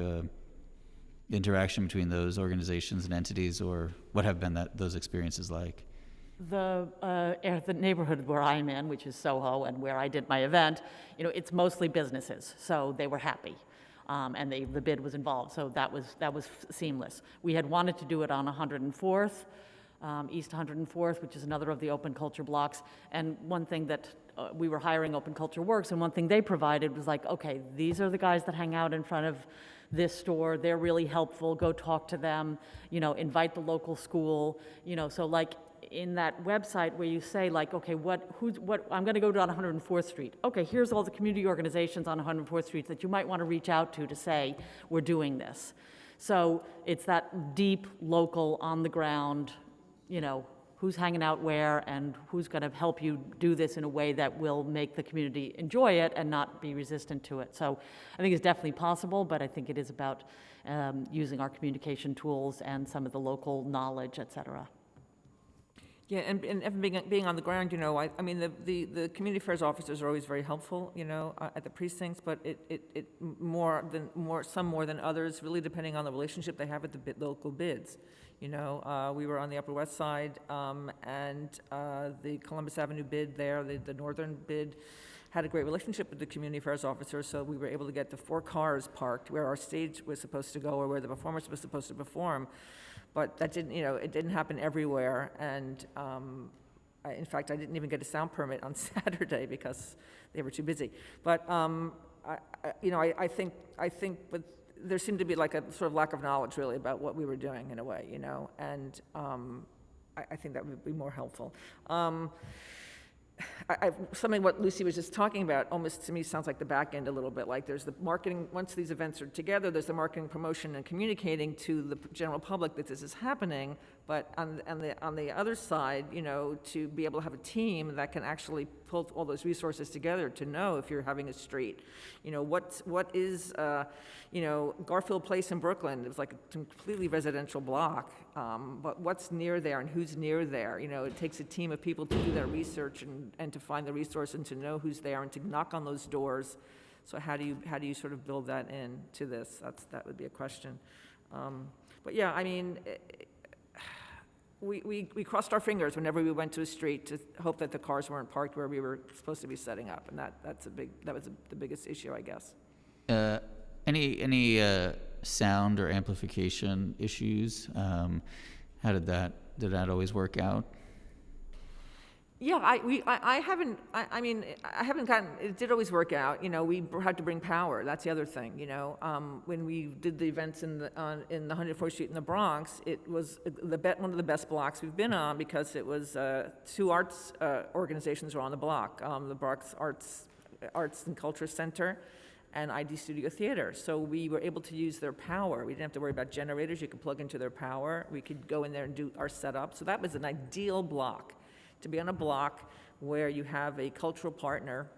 interaction between those organizations and entities, or what have been that, those experiences like? The, uh, the neighborhood where I'm in, which is Soho, and where I did my event, you know, it's mostly businesses, so they were happy. Um, and they, the bid was involved, so that was, that was seamless. We had wanted to do it on 104th, um, East 104th, which is another of the open culture blocks. And one thing that, uh, we were hiring Open Culture Works, and one thing they provided was like, okay, these are the guys that hang out in front of this store, they're really helpful, go talk to them, you know, invite the local school, you know, so like, in that website where you say like, okay, what, who's, what, I'm gonna go down 104th Street. Okay, here's all the community organizations on 104th Street that you might wanna reach out to to say, we're doing this. So it's that deep, local, on the ground, you know, who's hanging out where and who's gonna help you do this in a way that will make the community enjoy it and not be resistant to it. So I think it's definitely possible, but I think it is about um, using our communication tools and some of the local knowledge, et cetera. Yeah, and, and being, being on the ground, you know, I, I mean, the, the, the community affairs officers are always very helpful, you know, uh, at the precincts, but it, it, it, more than, more, some more than others, really depending on the relationship they have with the local bids. You know, uh, we were on the Upper West Side, um, and, uh, the Columbus Avenue bid there, the, the northern bid had a great relationship with the community affairs officer, so we were able to get the four cars parked where our stage was supposed to go or where the performers was supposed to perform. But that didn't, you know, it didn't happen everywhere, and um, I- in fact, I didn't even get a sound permit on Saturday because they were too busy. But, um, I, I- you know, I, I think, I think, but there seemed to be like a sort of lack of knowledge really about what we were doing in a way, you know? And um, I, I think that would be more helpful. Um, I, I, something what Lucy was just talking about almost to me sounds like the back end a little bit. Like there's the marketing, once these events are together, there's the marketing, promotion, and communicating to the general public that this is happening. But on, on the, on the other side, you know, to be able to have a team that can actually pull all those resources together to know if you're having a street, you know, what's, what is, uh, you know, Garfield Place in Brooklyn, it was like a completely residential block. Um, but what's near there and who's near there? You know, it takes a team of people to do that research and, and to find the resource and to know who's there and to knock on those doors. So how do you, how do you sort of build that in to this? That's, that would be a question. Um, but yeah, I mean, eh, we, we, we crossed our fingers whenever we went to a street to hope that the cars weren't parked where we were supposed to be setting up, and that, that's a big, that was the biggest issue, I guess. Uh, any any uh, sound or amplification issues? Um, how did that did that always work out? Yeah, I, we, I, I haven't, I, I mean, I haven't gotten, it did always work out, you know, we had to bring power, that's the other thing, you know? Um, when we did the events in the, on, in the 104th Street in the Bronx, it was the bet, one of the best blocks we've been on because it was, uh, two arts, uh, organizations were on the block, um, the Bronx Arts, Arts and Culture Center and ID Studio Theater. So we were able to use their power. We didn't have to worry about generators. You could plug into their power. We could go in there and do our setup. So that was an ideal block, to be on a block where you have a cultural partner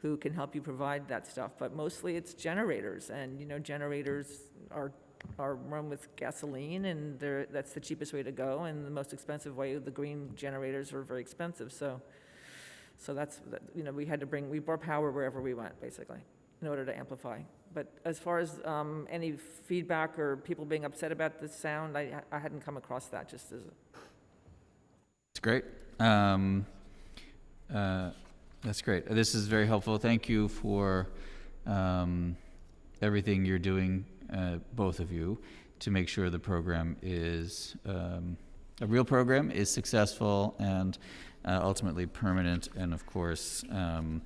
who can help you provide that stuff. But mostly it's generators, and, you know, generators are, are run with gasoline, and that's the cheapest way to go, and the most expensive way, the green generators are very expensive, so, so that's, you know, we had to bring, we brought power wherever we went, basically, in order to amplify. But as far as um, any feedback or people being upset about the sound, I, I hadn't come across that, just as, It's great. Um, uh, that's great. This is very helpful. Thank you for um, everything you're doing, uh, both of you, to make sure the program is um, a real program, is successful, and uh, ultimately permanent, and of course um,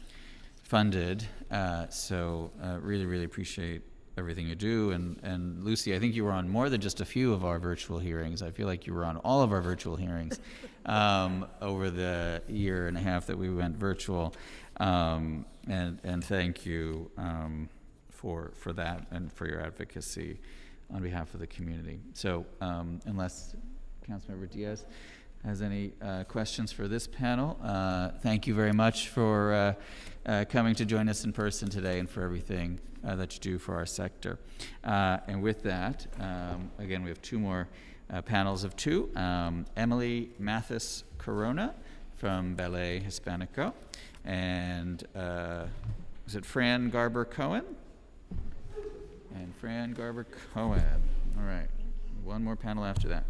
funded. Uh, so uh, really, really appreciate everything you do. And, and Lucy, I think you were on more than just a few of our virtual hearings. I feel like you were on all of our virtual hearings um, over the year and a half that we went virtual. Um, and, and thank you um, for, for that and for your advocacy on behalf of the community. So um, unless Councilmember Diaz has any uh, questions for this panel, uh, thank you very much for uh, uh, coming to join us in person today and for everything uh, that you do for our sector. Uh, and with that, um, again, we have two more uh, panels of two. Um, Emily Mathis Corona from Ballet Hispanico, and uh, is it Fran Garber Cohen? And Fran Garber Cohen. All right, one more panel after that.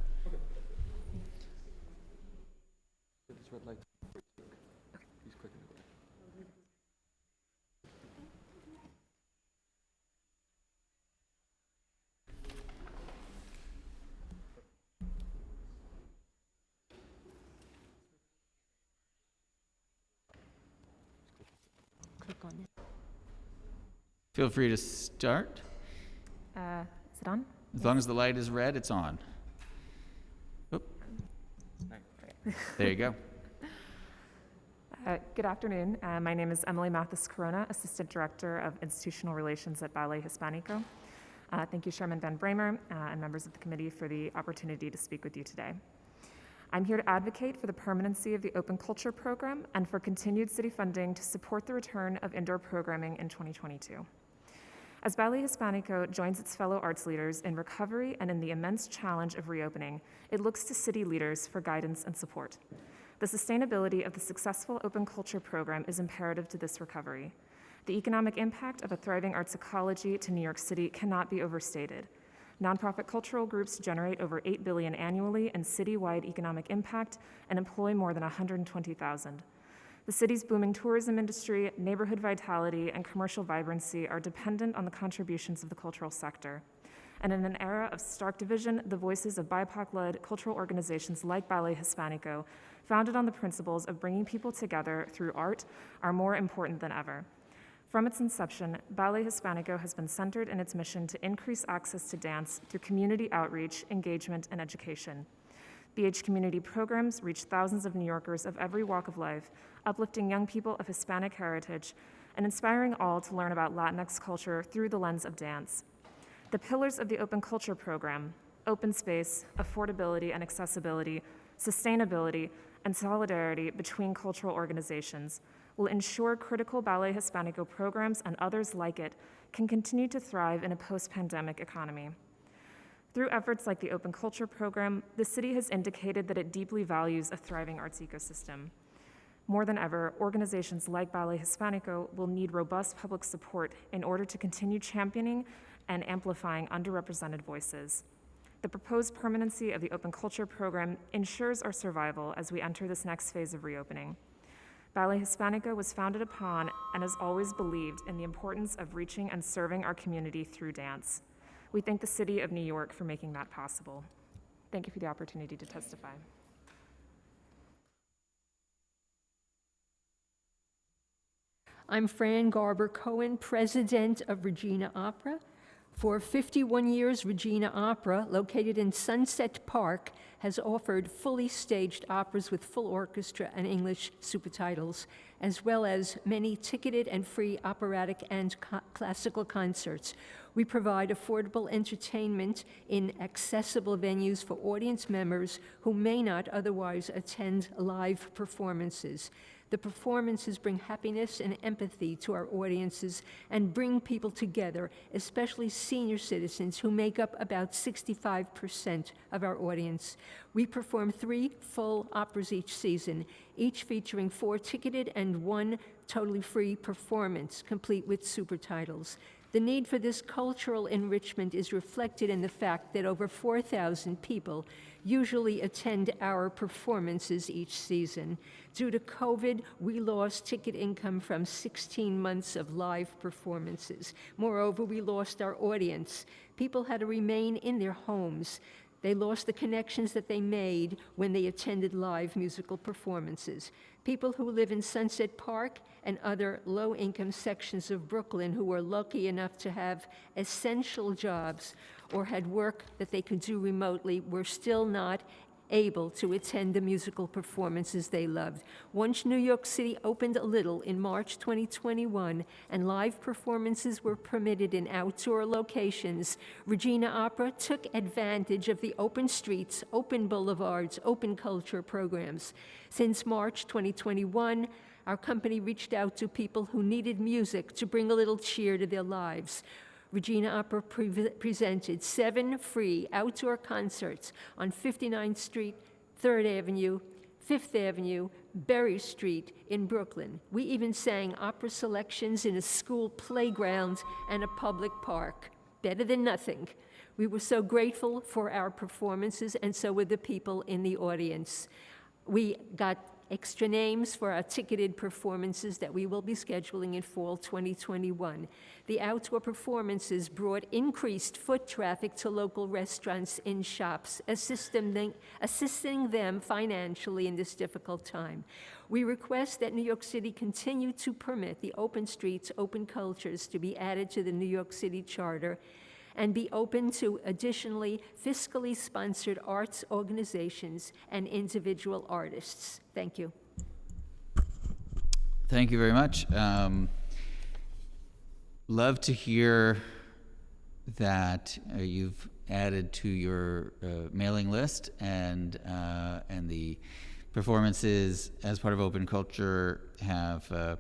Click on it. Feel free to start. Uh, is it on? As long as the light is red, it's on. Oop. There you go. Uh, Good afternoon. Uh, My name is Emily Mathis Corona, Assistant Director of Institutional Relations at Ballet Hispanico. Uh, Thank you, Chairman Van Bramer, uh, and members of the committee for the opportunity to speak with you today. I'm here to advocate for the permanency of the Open Culture Program and for continued city funding to support the return of indoor programming in 2022. As Ballet Hispanico joins its fellow arts leaders in recovery and in the immense challenge of reopening, it looks to city leaders for guidance and support. The sustainability of the successful open culture program is imperative to this recovery. The economic impact of a thriving arts ecology to New York City cannot be overstated. Nonprofit cultural groups generate over 8 billion annually in citywide economic impact and employ more than 120,000. The city's booming tourism industry, neighborhood vitality, and commercial vibrancy are dependent on the contributions of the cultural sector. And in an era of stark division, the voices of BIPOC led cultural organizations like Ballet Hispanico, founded on the principles of bringing people together through art, are more important than ever. From its inception, Ballet Hispanico has been centered in its mission to increase access to dance through community outreach, engagement, and education. BH community programs reach thousands of New Yorkers of every walk of life, uplifting young people of Hispanic heritage and inspiring all to learn about Latinx culture through the lens of dance. The pillars of the Open Culture Program open space, affordability and accessibility, sustainability, and solidarity between cultural organizations will ensure critical Ballet Hispanico programs and others like it can continue to thrive in a post pandemic economy. Through efforts like the Open Culture Program, the city has indicated that it deeply values a thriving arts ecosystem. More than ever, organizations like Ballet Hispanico will need robust public support in order to continue championing and amplifying underrepresented voices. The proposed permanency of the Open Culture Program ensures our survival as we enter this next phase of reopening. Ballet Hispanico was founded upon and has always believed in the importance of reaching and serving our community through dance. We thank the City of New York for making that possible. Thank you for the opportunity to testify. I'm Fran Garber Cohen, president of Regina Opera. For 51 years, Regina Opera, located in Sunset Park, has offered fully staged operas with full orchestra and English super titles, as well as many ticketed and free operatic and classical concerts. We provide affordable entertainment in accessible venues for audience members who may not otherwise attend live performances. The performances bring happiness and empathy to our audiences and bring people together, especially senior citizens who make up about 65% of our audience. We perform three full operas each season, each featuring four ticketed and one totally free performance, complete with super titles. The need for this cultural enrichment is reflected in the fact that over 4,000 people usually attend our performances each season. Due to COVID, we lost ticket income from 16 months of live performances. Moreover, we lost our audience. People had to remain in their homes. They lost the connections that they made when they attended live musical performances. People who live in Sunset Park and other low income sections of Brooklyn who were lucky enough to have essential jobs or had work that they could do remotely were still not able to attend the musical performances they loved. Once New York City opened a little in March 2021 and live performances were permitted in outdoor locations, Regina Opera took advantage of the open streets, open boulevards, open culture programs. Since March 2021, our company reached out to people who needed music to bring a little cheer to their lives. Regina Opera pre- presented seven free outdoor concerts on 59th Street, 3rd Avenue, 5th Avenue, Berry Street in Brooklyn. We even sang opera selections in a school playground and a public park. Better than nothing. We were so grateful for our performances, and so were the people in the audience. We got extra names for our ticketed performances that we will be scheduling in fall 2021. The outdoor performances brought increased foot traffic to local restaurants and shops, assisting them, financially in this difficult time. We request that New York City continue to permit the open streets, open cultures to be added to the New York City Charter and be open to additionally fiscally sponsored arts organizations and individual artists. Thank you. Thank you very much. Um, love to hear that uh, you've added to your uh, mailing list and uh, and the performances as part of Open Culture have uh,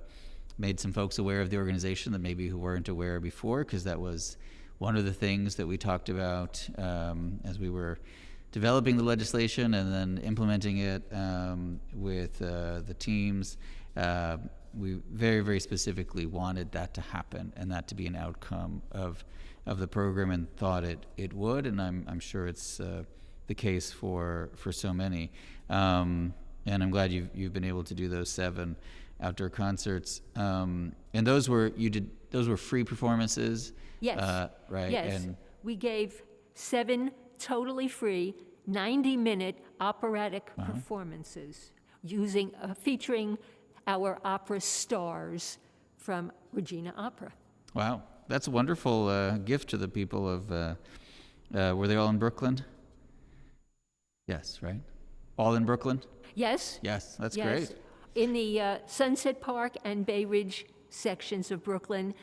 made some folks aware of the organization that maybe who weren't aware before because that was one of the things that we talked about um, as we were developing the legislation and then implementing it um, with uh, the teams. Uh, we very, very specifically wanted that to happen and that to be an outcome of of the program and thought it it would, and I'm I'm sure it's uh, the case for for so many. Um, and I'm glad you've you've been able to do those seven outdoor concerts. Um, and those were, you did, those were free performances? Yes. Uh, right? Yes, And, we gave seven totally free, 90-minute operatic performances using, uh, featuring our opera stars from Regina Opera. wow, that's a wonderful uh, gift to the people of, uh, uh, were they all in Brooklyn? Yes, right? All in Brooklyn? Yes? Yes, that's yes. great. In the uh, Sunset Park and Bay Ridge sections of Brooklyn,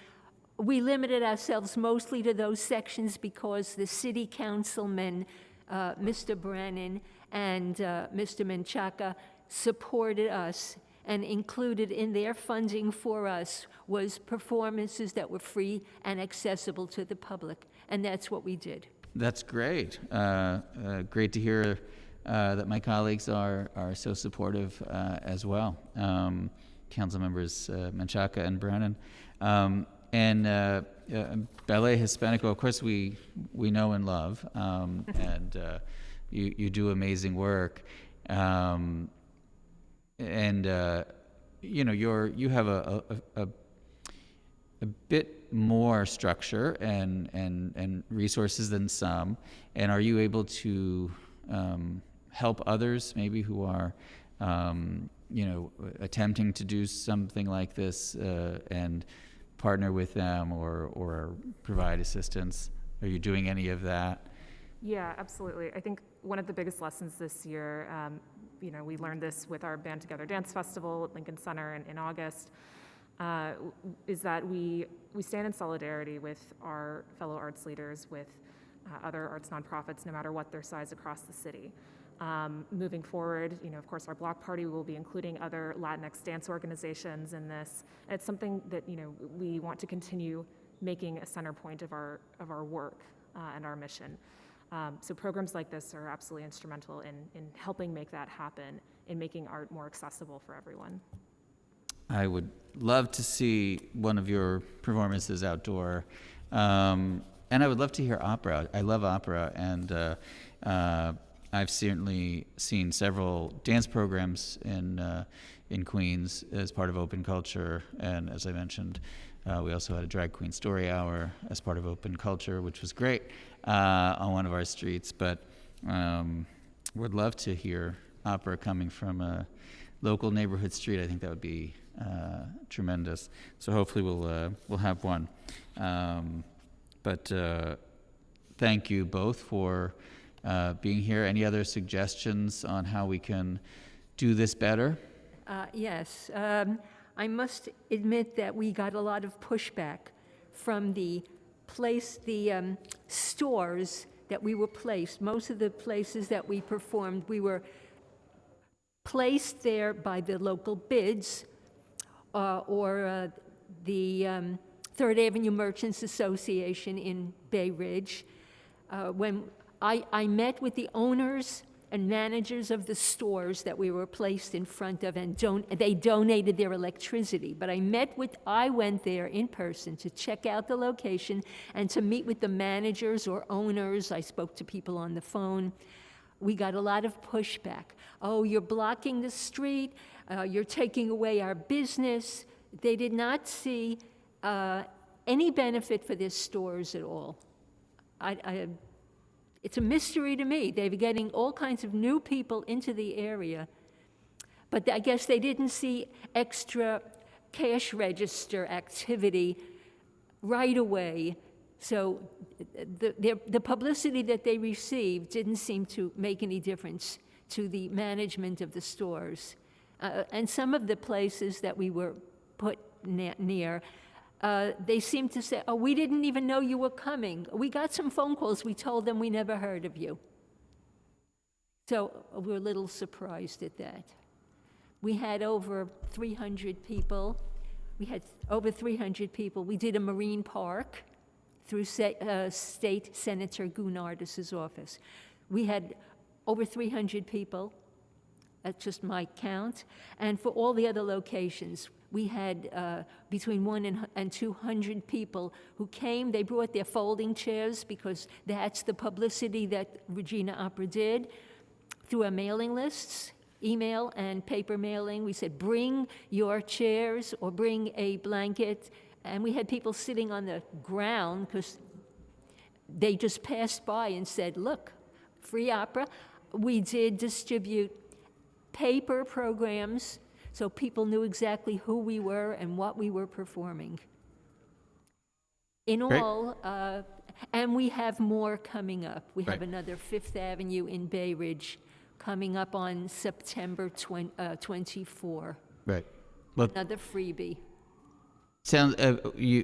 we limited ourselves mostly to those sections because the city councilmen, uh, Mr. Brannan and uh, Mr. Menchaca, supported us and included in their funding for us was performances that were free and accessible to the public, and that's what we did. That's great. Uh, uh, great to hear uh, that my colleagues are, are so supportive uh, as well. Um, Council members Menchaca and Brannan. Um, and uh, uh, Ballet Hispanico, of course, we, we know and love, um, and uh, you, you do amazing work. Um, and, uh, you know, you're, you have a, a, a, a bit more structure and, and, and resources than some. And are you able to um, help others, maybe who are, um, you know, attempting to do something like this uh, and partner with them or, or provide assistance? Are you doing any of that? Yeah, absolutely. I think one of the biggest lessons this year, um, you know, we learned this with our BAAND Together Dance Festival at Lincoln Center in, in August, uh, is that we, we stand in solidarity with our fellow arts leaders, with uh, other arts nonprofits, no matter what their size across the city. Um, moving forward, you know, of course, our block party will be including other Latinx dance organizations in this. And it's something that you know we want to continue making a center point of our of our work uh, and our mission. Um, so programs like this are absolutely instrumental in in helping make that happen, in making art more accessible for everyone. I would love to see one of your performances outdoor. Um, and I would love to hear opera. I love opera, and uh, uh, I've certainly seen several dance programs in uh, in Queens as part of Open Culture. And as I mentioned, uh, we also had a drag queen story hour as part of Open Culture, which was great uh, on one of our streets. But um, would love to hear opera coming from a local neighborhood street. I think that would be uh, tremendous. So hopefully we'll uh, we'll have one. Um, but uh, thank you both for uh, being here. Any other suggestions on how we can do this better? Uh, Yes, um, I must admit that we got a lot of pushback from the place, the um, stores that we were placed. Most of the places that we performed, we were placed there by the local bids uh, or uh, the um, Third Avenue Merchants Association in Bay Ridge. Uh, When I, I met with the owners and managers of the stores that we were placed in front of, and don- they donated their electricity. But I met with, I went there in person to check out the location and to meet with the managers or owners. I spoke to people on the phone. We got a lot of pushback. Oh, you're blocking the street, uh, you're taking away our business. They did not see uh, any benefit for their stores at all. I, I, it's a mystery to me. They're getting all kinds of new people into the area, but I guess they didn't see extra cash register activity right away. So the, their, the publicity that they received didn't seem to make any difference to the management of the stores. Uh, and some of the places that we were put near, uh, they seemed to say, oh, we didn't even know you were coming. We got some phone calls. We told them we never heard of you. So uh, we're a little surprised at that. We had over 300 people. We had over 300 people. We did a marine park through uh, State Senator Gounardes's office. We had over 300 people. That's just my count. And for all the other locations, we had uh, between one and, and 200 people who came. They brought their folding chairs because that's the publicity that Regina Opera did through our mailing lists. email and paper mailing. We said, bring your chairs or bring a blanket. And we had people sitting on the ground because they just passed by and said, look, free opera. We did distribute paper programs so people knew exactly who we were and what we were performing. In Great. all, uh, and we have more coming up. We have another Fifth Avenue in Bay Ridge coming up on September 20, uh, 24. Right. Well, Another freebie. Sounds, uh, you,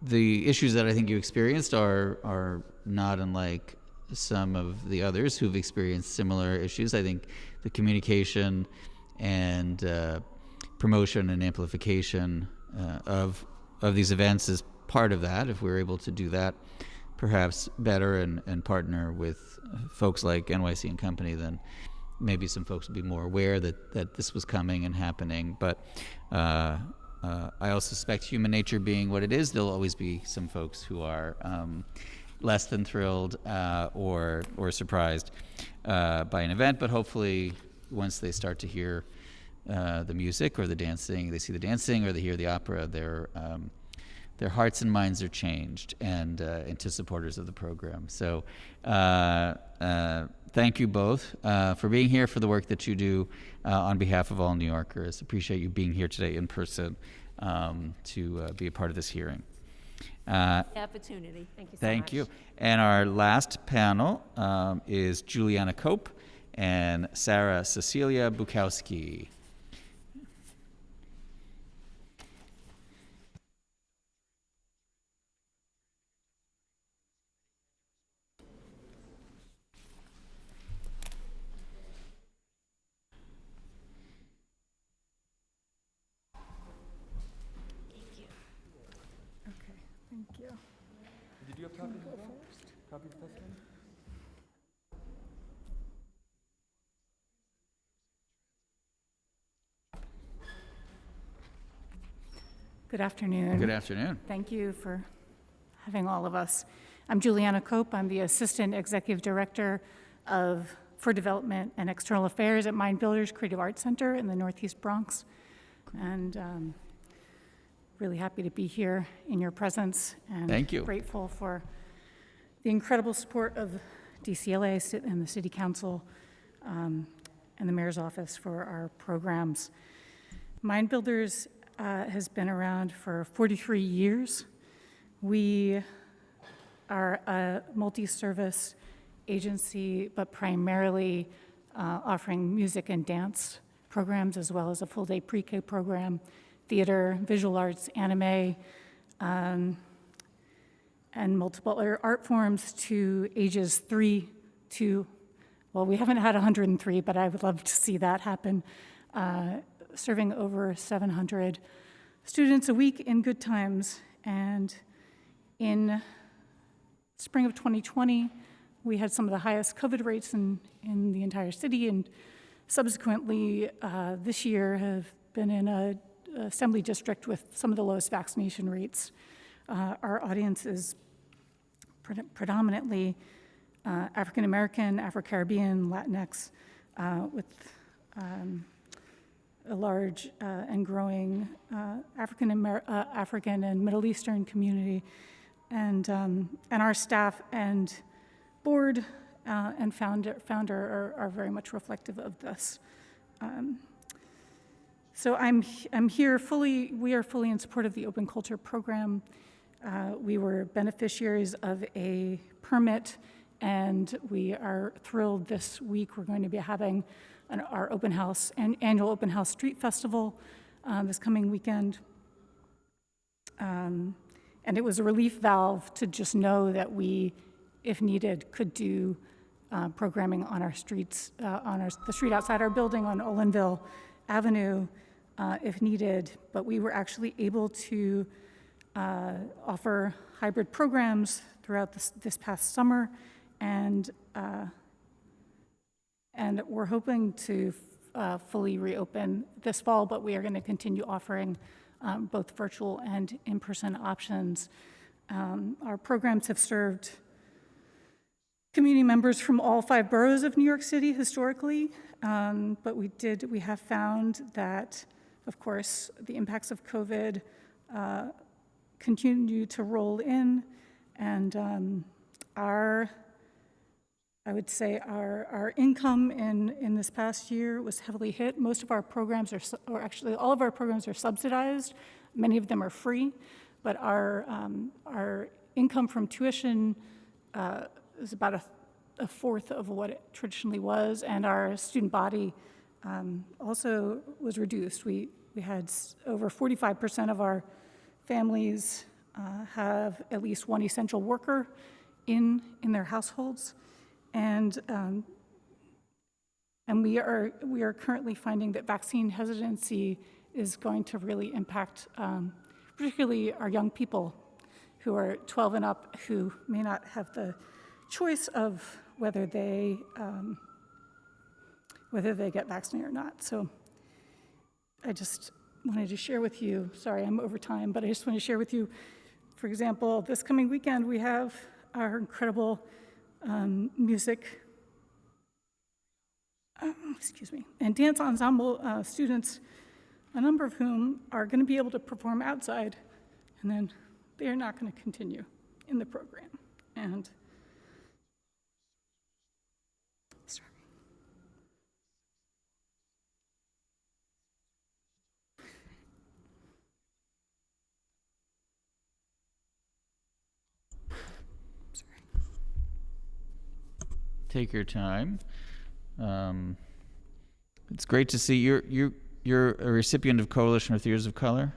the issues that I think you experienced are, are not unlike some of the others who've experienced similar issues. I think the communication and uh, promotion and amplification uh, of, of these events is part of that. If we're able to do that perhaps better and, and partner with folks like NYC and Company, then maybe some folks will be more aware that, that this was coming and happening. But uh, uh, I also suspect human nature being what it is, there'll always be some folks who are um, less than thrilled uh, or or surprised uh, by an event. But hopefully, once they start to hear uh, the music or the dancing, they see the dancing or they hear the opera, their um, their hearts and minds are changed and uh, into supporters of the program. So, uh, uh, thank you both uh, for being here for the work that you do uh, on behalf of all New Yorkers. Appreciate you being here today in person um, to uh, be a part of this hearing. Uh, Opportunity. Thank you so Thank much. you. And our last panel um, is Juliana Cope and Sarah Cecilia Bukowski. Okay, thank you. Did you have copies as well? Copy of testimony? Good afternoon. Good afternoon. Thank you for having all of us. I'm Juliana Cope. I'm the Assistant Executive Director of, for Development and External Affairs at Mind Builders Creative Arts Center in the Northeast Bronx. And um, really happy to be here in your presence. and Thank you. Grateful for the incredible support of DCLA and the City Council um, and the Mayor's Office for our programs. Mind Builders uh, has been around for 43 years. We are a multi-service agency, but primarily uh, offering music and dance programs, as well as a full-day pre-K program, theater, visual arts, anime, um, and multiple art forms to ages three to, well, we haven't had 103, but I would love to see that happen, uh, serving over 700 students a week in good times. And in spring of 2020, we had some of the highest COVID rates in, in the entire city, and subsequently, uh, this year have been in a assembly district with some of the lowest vaccination rates. Uh, Our audience is pre- predominantly uh, African American, Afro Caribbean, Latinx, uh, with um, a large uh, and growing uh, African Amer- uh, African and Middle Eastern community, and um, and our staff and board uh, and founder founder are, are very much reflective of this. Um, so I'm I'm here fully. We are fully in support of the Open Culture Program. Uh, we were beneficiaries of a permit, and we are thrilled this week we're going to be having our open house, an annual open house street festival uh, this coming weekend. Um, and it was a relief valve to just know that we, if needed, could do uh, programming on our streets, uh, on our, the street outside our building on Olinville Avenue, uh, if needed. But we were actually able to uh, offer hybrid programs throughout this, this past summer, and uh, and we're hoping to uh, fully reopen this fall, but we are going to continue offering um, both virtual and in-person options. Um, Our programs have served community members from all five boroughs of New York City historically, um, but we did, we have found that, of course, the impacts of COVID uh, continue to roll in, and um, our, I would say our, our income in, in this past year was heavily hit. Most of our programs are, or actually all of our programs are subsidized. Many of them are free, but our, um, our income from tuition uh, is about a, a fourth of what it traditionally was, and our student body um, also was reduced. We, we had over 45% of our families uh, have at least one essential worker in, in their households. And, um, and we are, we are currently finding that vaccine hesitancy is going to really impact um, particularly our young people who are 12 and up who may not have the choice of whether they, um, whether they get vaccinated or not. So I just wanted to share with you, sorry, I'm over time, but I just want to share with you, for example, this coming weekend, we have our incredible um, music, um, excuse me, and dance ensemble uh, students, a number of whom are going to be able to perform outside, and then they are not going to continue in the program. And Take your time. Um, it's great to see you're you you're a recipient of Coalition of Theaters of Color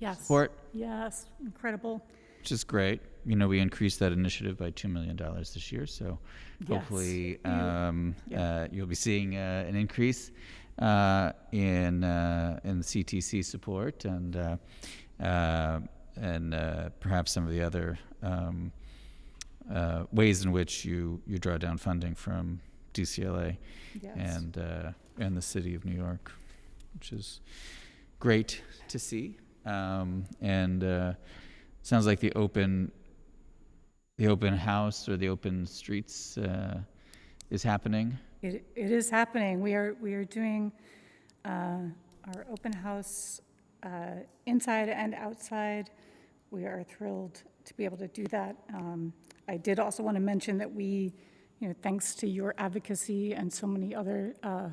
Yes. support, Yes, incredible. which is great. You know, we increased that initiative by two million dollars this year, so Yes. hopefully um, yeah. uh, you'll be seeing uh, an increase uh, in uh, in CTC support and uh, uh, and uh, perhaps some of the other um, uh, ways in which you you draw down funding from DCLA Yes. and uh, and the city of New York, which is great to see. Um, and uh, sounds like the open the open house or the open streets uh, is happening. It, it is happening. We are, we are doing uh, our open house uh, inside and outside. We are thrilled to be able to do that. Um, I did also want to mention that we, you know, thanks to your advocacy and so many other uh,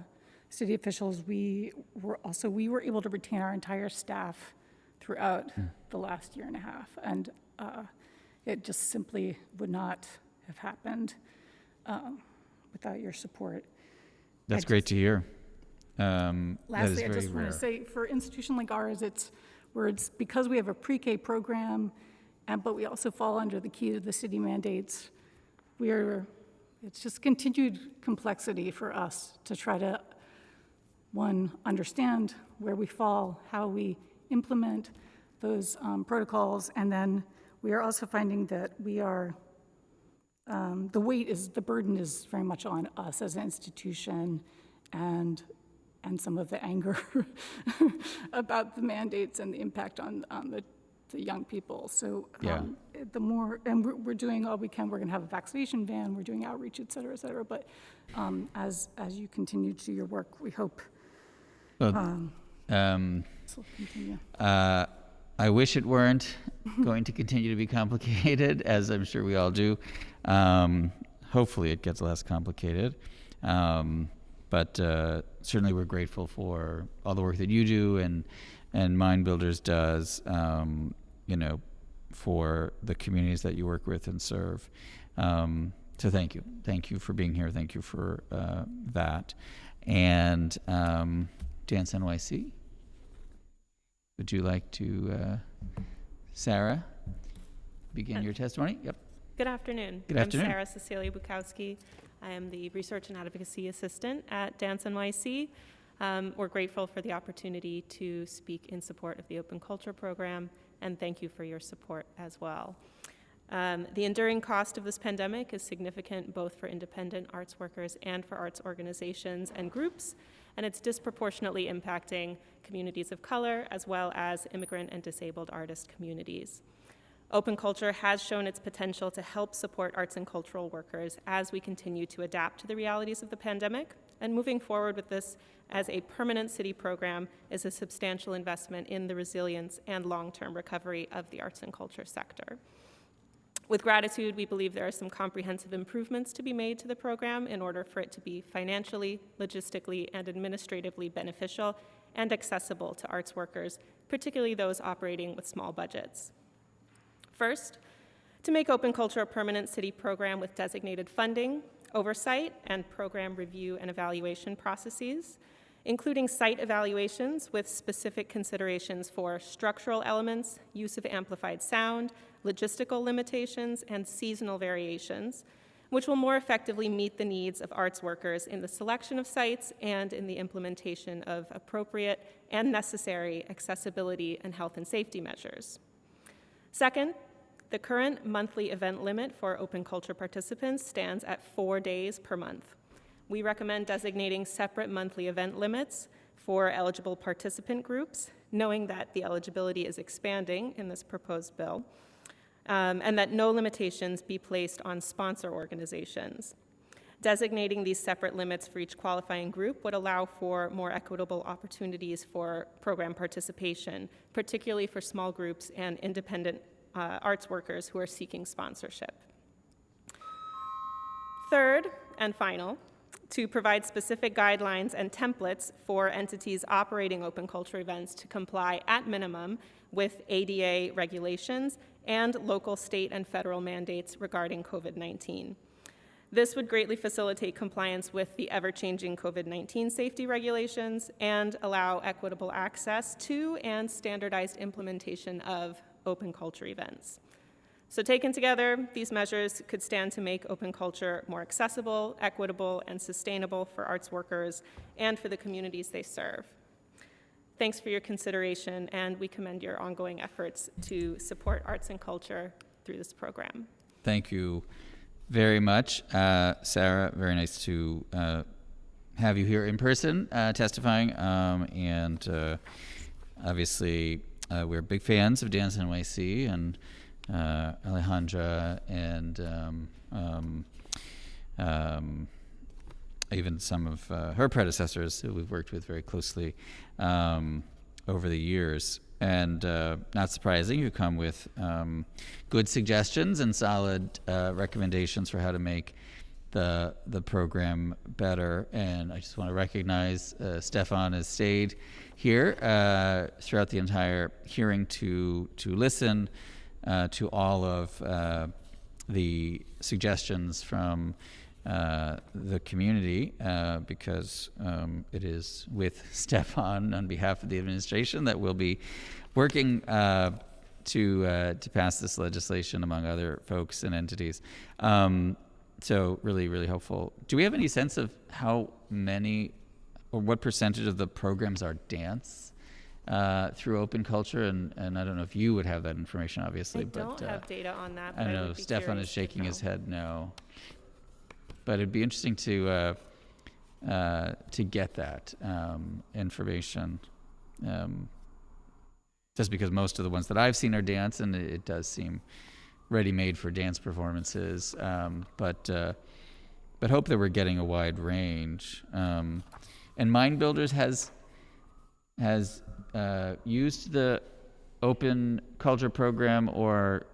city officials, we were also, we were able to retain our entire staff throughout the last year and a half. And uh, it just simply would not have happened um, without your support. That's great to hear. Um, that is Lastly, I just want to say, for institution like ours, it's, where it's, because we have a pre-K program, and, but we also fall under the key to the city mandates, we are, it's just continued complexity for us to try to, one, understand where we fall, how we implement those um, protocols, and then we are also finding that we are, um, the weight is, the burden is very much on us as an institution and, and some of the anger about the mandates and the impact on, on the, the young people. So Yeah. um, the more, and we're, we're doing all we can, we're gonna have a vaccination van, we're doing outreach, et cetera, et cetera. But um, as, as you continue to do your work, we hope Well, um, um, continue. Uh, I wish it weren't going to continue to be complicated, as I'm sure we all do. Um, hopefully, it gets less complicated. Um, but uh, certainly, we're grateful for all the work that you do and and Mind Builders does. Um, you know, for the communities that you work with and serve. Um, so thank you, thank you for being here. Thank you for uh, that. And um, Dance NYC. Would you like to, uh, Sarah, begin your testimony? Yep. Good afternoon. Good afternoon. I'm Sarah Cecilia Bukowski. I am the Research and Advocacy Assistant at Dance NYC. Um, we're grateful for the opportunity to speak in support of the Open Culture Program, and thank you for your support as well. Um, the enduring cost of this pandemic is significant both for independent arts workers and for arts organizations and groups, and it's disproportionately impacting communities of color as well as immigrant and disabled artist communities. Open Culture has shown its potential to help support arts and cultural workers as we continue to adapt to the realities of the pandemic. And moving forward with this as a permanent city program is a substantial investment in the resilience and long-term recovery of the arts and culture sector. With gratitude, we believe there are some comprehensive improvements to be made to the program in order for it to be financially, logistically, and administratively beneficial and accessible to arts workers, particularly those operating with small budgets. First, to make Open Culture a permanent city program with designated funding, oversight, and program review and evaluation processes, including site evaluations with specific considerations for structural elements, use of amplified sound, logistical limitations, and seasonal variations, which will more effectively meet the needs of arts workers in the selection of sites and in the implementation of appropriate and necessary accessibility and health and safety measures. Second, the current monthly event limit for open culture participants stands at four days per month. We recommend designating separate monthly event limits for eligible participant groups, knowing that the eligibility is expanding in this proposed bill, um, and that no limitations be placed on sponsor organizations. Designating these separate limits for each qualifying group would allow for more equitable opportunities for program participation, particularly for small groups and independent uh, arts workers who are seeking sponsorship. Third and final, to provide specific guidelines and templates for entities operating open culture events to comply at minimum with ADA regulations and local, state, and federal mandates regarding COVID-19. This would greatly facilitate compliance with the ever-changing COVID-19 safety regulations and allow equitable access to and standardized implementation of open culture events. So taken together, these measures could stand to make open culture more accessible, equitable, and sustainable for arts workers and for the communities they serve. Thanks for your consideration, and we commend your ongoing efforts to support arts and culture through this program. Thank you very much, uh, Sarah. Very nice to uh, have you here in person uh, testifying. Um, and uh, obviously, uh, we're big fans of Dance NYC and uh, Alejandra and um, um, um, even some of her predecessors who we've worked with very closely over the years. And uh, not surprising, you come with good suggestions and solid uh, recommendations for how to make the the program better. And I just want to recognize uh, Stefan has stayed here uh, throughout the entire hearing to to listen uh, to all of uh, the suggestions from uh, the community uh, because um, it is with Stefan on behalf of the administration that we'll be working uh, to uh, to pass this legislation among other folks and entities. Um, so really, really helpful. Do we have any sense of how many or what percentage of the programs are dance? Uh, through open culture, and, and I don't know if you would have that information, obviously. I don't but, have data on that. I don't know. Stefan is shaking his head no. But it'd be interesting to uh, uh, to get that um, information. Um, just because most of the ones that I've seen are dance, and it, it does seem ready-made for dance performances. Um, but uh, but hope that we're getting a wide range. Um, and Mind Builders has has uh, used the open culture program or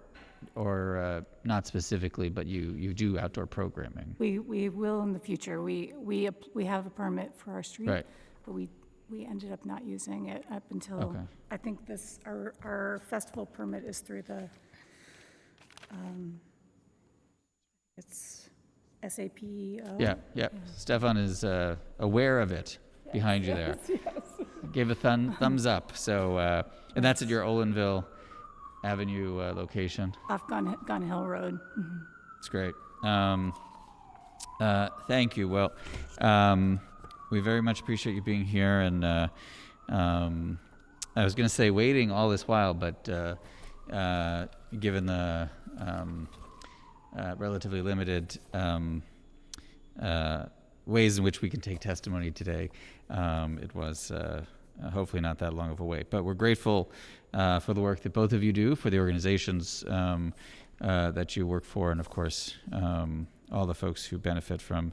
or uh, not specifically, but you you do outdoor programming. We, we will in the future. We, we, we have a permit for our street. Right. But we, we ended up not using it up until, Okay. I think this, our, our festival permit is through the, um, it's SAP. Yeah, yeah. Stefan is uh, aware of it behind you there. Gave a thun- thumbs up. So, uh, and that's at your Olinville Avenue uh, location. Off Gun, Gun Hill Road. It's great. Um, uh, thank you. Well, um, we very much appreciate you being here. And uh, um, I was going to say waiting all this while, but uh, uh, given the um, uh, relatively limited um, uh, ways in which we can take testimony today, um, it was uh, uh, hopefully not that long of a wait. But we're grateful uh, for the work that both of you do, for the organizations um, uh, that you work for, and of course, um, all the folks who benefit from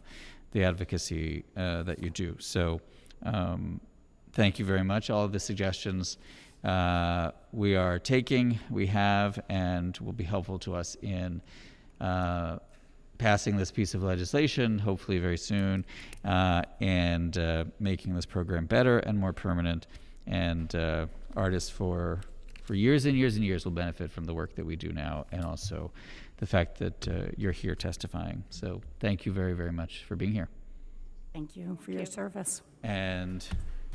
the advocacy uh, that you do. So, um, thank you very much. All of the suggestions uh, we are taking, we have, and will be helpful to us in passing this piece of legislation, hopefully very soon, uh, and uh, making this program better and more permanent. And uh, artists for for years and years and years will benefit from the work that we do now, and also the fact that uh, you're here testifying. So thank you very, very much for being here. Thank you for your service. And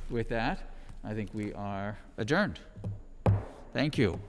with that, I think we are adjourned. Thank you.